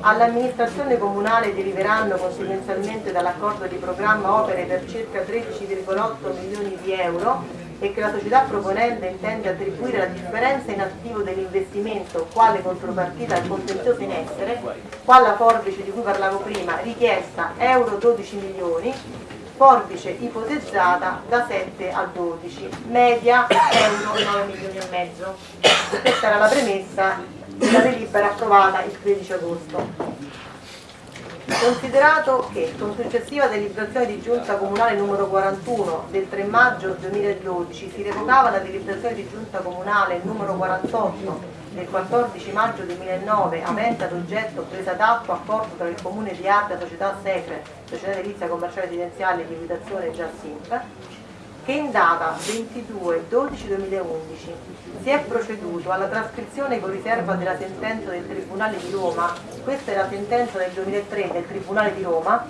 all'amministrazione comunale deriveranno conseguenzialmente dall'accordo di programma opere per circa 13,8 milioni di euro e che la società proponente intende attribuire la differenza in attivo dell'investimento quale contropartita al contenzioso in essere, qua la forbice di cui parlavo prima, richiesta euro 12 milioni, forbice ipotizzata da 7 a 12, media euro 9 milioni e mezzo. Questa era la premessa della delibera approvata il 13 agosto. Considerato che con successiva deliberazione di giunta comunale numero 41 del 3 maggio 2012 si revocava la deliberazione di giunta comunale numero 48 del 14 maggio 2009 avente ad oggetto presa d'atto accordo tra il comune di Ardea, società Secre, società edilizia commerciale residenziale di abitazione già SIMP, che in data 22-12-2011 si è proceduto alla trascrizione con riserva della sentenza del Tribunale di Roma, questa è la sentenza del 2003 del Tribunale di Roma,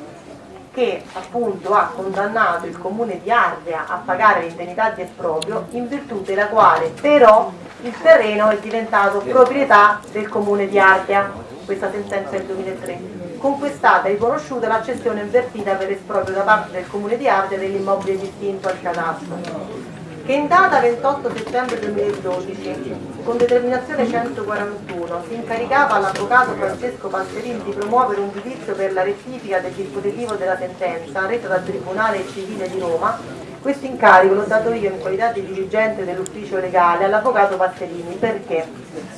che appunto ha condannato il comune di Ardea a pagare l'indennità di esproprio in virtù della quale però il terreno è diventato proprietà del comune di Ardea, questa sentenza del 2003 con cui è stata riconosciuta la cessione invertita per esproprio da parte del comune di Ardea dell'immobile distinto al cadastro, che in data 28 settembre 2012, con determinazione 141, si incaricava all'avvocato Francesco Passerini di promuovere un giudizio per la rettifica del dispositivo della sentenza resa dal Tribunale Civile di Roma questo incarico l'ho dato io in qualità di dirigente dell'ufficio legale all'avvocato Passerini perché?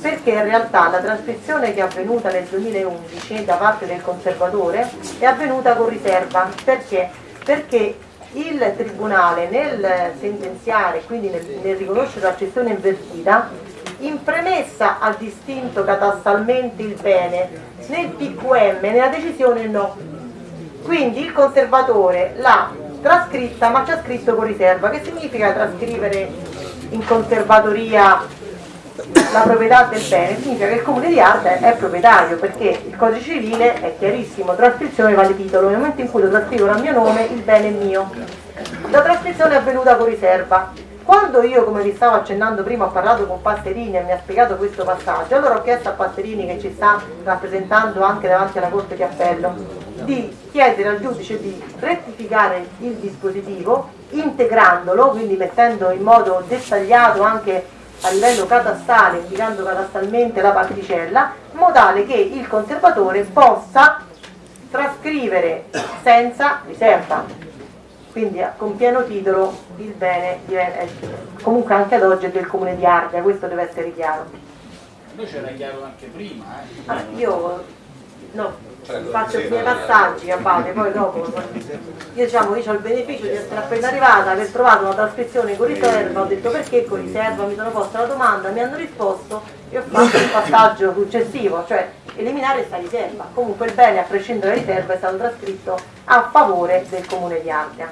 Perché in realtà la trascrizione che è avvenuta nel 2011 da parte del conservatore è avvenuta con riserva perché? Perché il Tribunale nel sentenziare, quindi nel, nel riconoscere la cessione invertita, in premessa ha distinto catastalmente il bene, nel PQM, nella decisione no. Quindi il conservatore l'ha trascritta ma ha scritto con riserva, che significa trascrivere in conservatoria la proprietà del bene? Significa che il comune di Arte è proprietario perché il codice civile è chiarissimo, trascrizione vale titolo, nel momento in cui lo trascrivono a mio nome il bene è mio. La trascrizione è avvenuta con riserva. Quando io, come vi stavo accennando prima, ho parlato con Passerini e mi ha spiegato questo passaggio, allora ho chiesto a Passerini che ci sta rappresentando anche davanti alla Corte di Appello di chiedere al giudice di rettificare il dispositivo integrandolo, quindi mettendo in modo dettagliato anche a livello catastale, indicando catastalmente la particella, in modo tale che il conservatore possa trascrivere senza riserva. quindi con pieno titolo il bene è- comunque anche ad oggi è del comune di Ardea, questo deve essere chiaro. Noi c'era chiaro anche prima, eh. Ah, io no, faccio i miei passaggi a base, poi dopo io diciamo io ho il beneficio di essere appena arrivata, aver trovato una trascrizione con riserva, ho detto perché con riserva, mi sono posta la domanda, mi hanno risposto e ho fatto il passaggio successivo, cioè eliminare questa riserva. Comunque il bene a prescindere dalla riserva è stato trascritto a favore del comune di Ardea.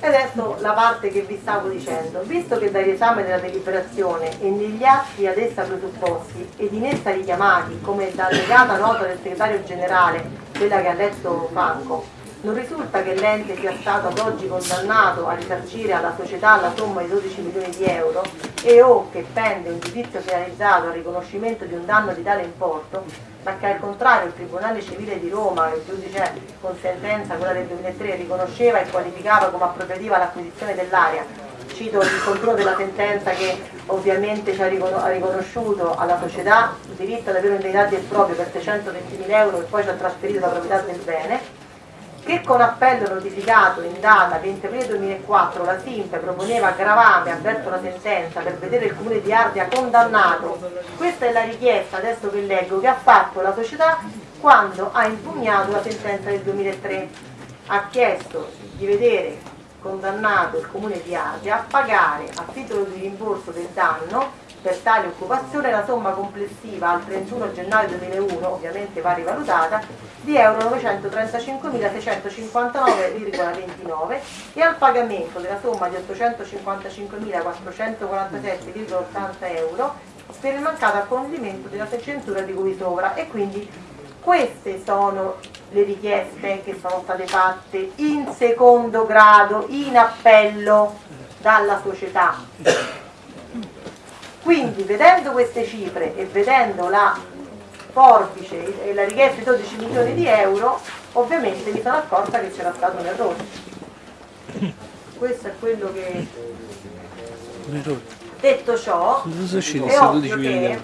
E adesso la parte che vi stavo dicendo, visto che dall'esame della deliberazione e negli atti ad essa presupposti ed in essa richiamati come da allegata nota del segretario generale, quella che ha letto Franco, non risulta che l'ente sia stato ad oggi condannato a risarcire alla società la somma di 12 milioni di euro e o che pende un giudizio finalizzato al riconoscimento di un danno di tale importo, ma che al contrario il Tribunale Civile di Roma, il giudice con sentenza, quella del 2003, riconosceva e qualificava come appropriativa l'acquisizione dell'area. Cito il controllo della sentenza che ovviamente ci ha ricono- ha riconosciuto alla società il diritto ad avere un indennità del proprio per 620.000 euro e poi ci ha trasferito la proprietà del bene che con appello notificato in data 20 aprile 2004 la SIMP proponeva aggravame avverso la sentenza per vedere il comune di Ardea condannato. Questa è la richiesta, adesso che leggo, che ha fatto la società quando ha impugnato la sentenza del 2003. Ha chiesto di vedere condannato il comune di Ardea a pagare a titolo di rimborso del danno per tale occupazione la somma complessiva al 31 gennaio 2001, ovviamente va rivalutata, di euro 935.659,29 e al pagamento della somma di 855.447,80 euro per il mancato accoglimento della censura di cui sopra e quindi queste sono le richieste che sono state fatte in secondo grado, in appello dalla società. Quindi vedendo queste cifre e vedendo la forbice e la richiesta di 12 milioni di euro, ovviamente mi sono accorta che c'era stato un errore. Questo è quello che... Detto ciò, è ovvio che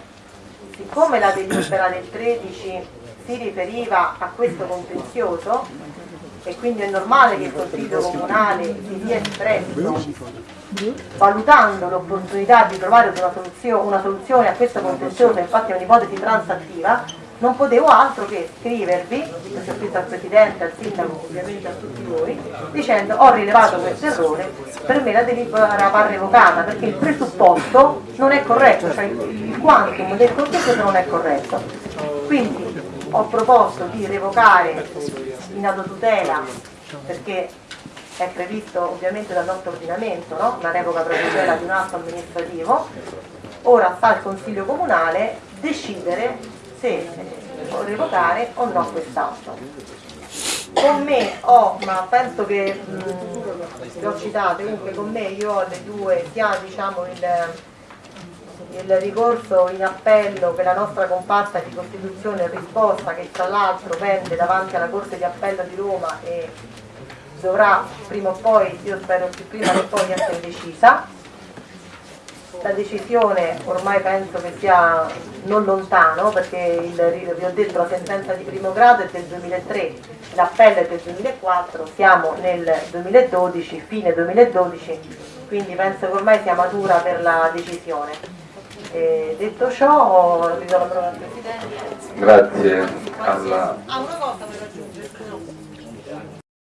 siccome la delibera del 13 si riferiva a questo contenzioso e quindi è normale che il Consiglio Comunale si sia espresso valutando l'opportunità di trovare una soluzione, una soluzione a questo contenzioso, infatti è un'ipotesi transattiva, non potevo altro che scrivervi, ho scritto al Presidente, al Sindaco, ovviamente a tutti voi, dicendo ho rilevato questo errore, per me la delibera va revocata perché il presupposto non è corretto, cioè il quantum del contenzioso non è corretto. Quindi ho proposto di revocare in autotutela perché è previsto ovviamente dal nostro ordinamento, no? la revoca provvisoria di un atto amministrativo, ora sta al Consiglio Comunale decidere se revocare o no quest'atto. Con me ho, ma penso che mh, le ho citate, comunque con me io ho le due, sia diciamo il, il ricorso in appello per la nostra compatta di Costituzione risposta che tra l'altro pende davanti alla Corte di Appello di Roma e dovrà prima o poi, io spero più prima che poi essere decisa. La decisione ormai penso che sia non lontano perché il, vi ho detto la sentenza di primo grado è del 2003, l'appello è del 2004, siamo nel 2012, fine 2012, quindi penso che ormai sia matura per la decisione. E detto ciò, vi do la parola al Presidente. Grazie alla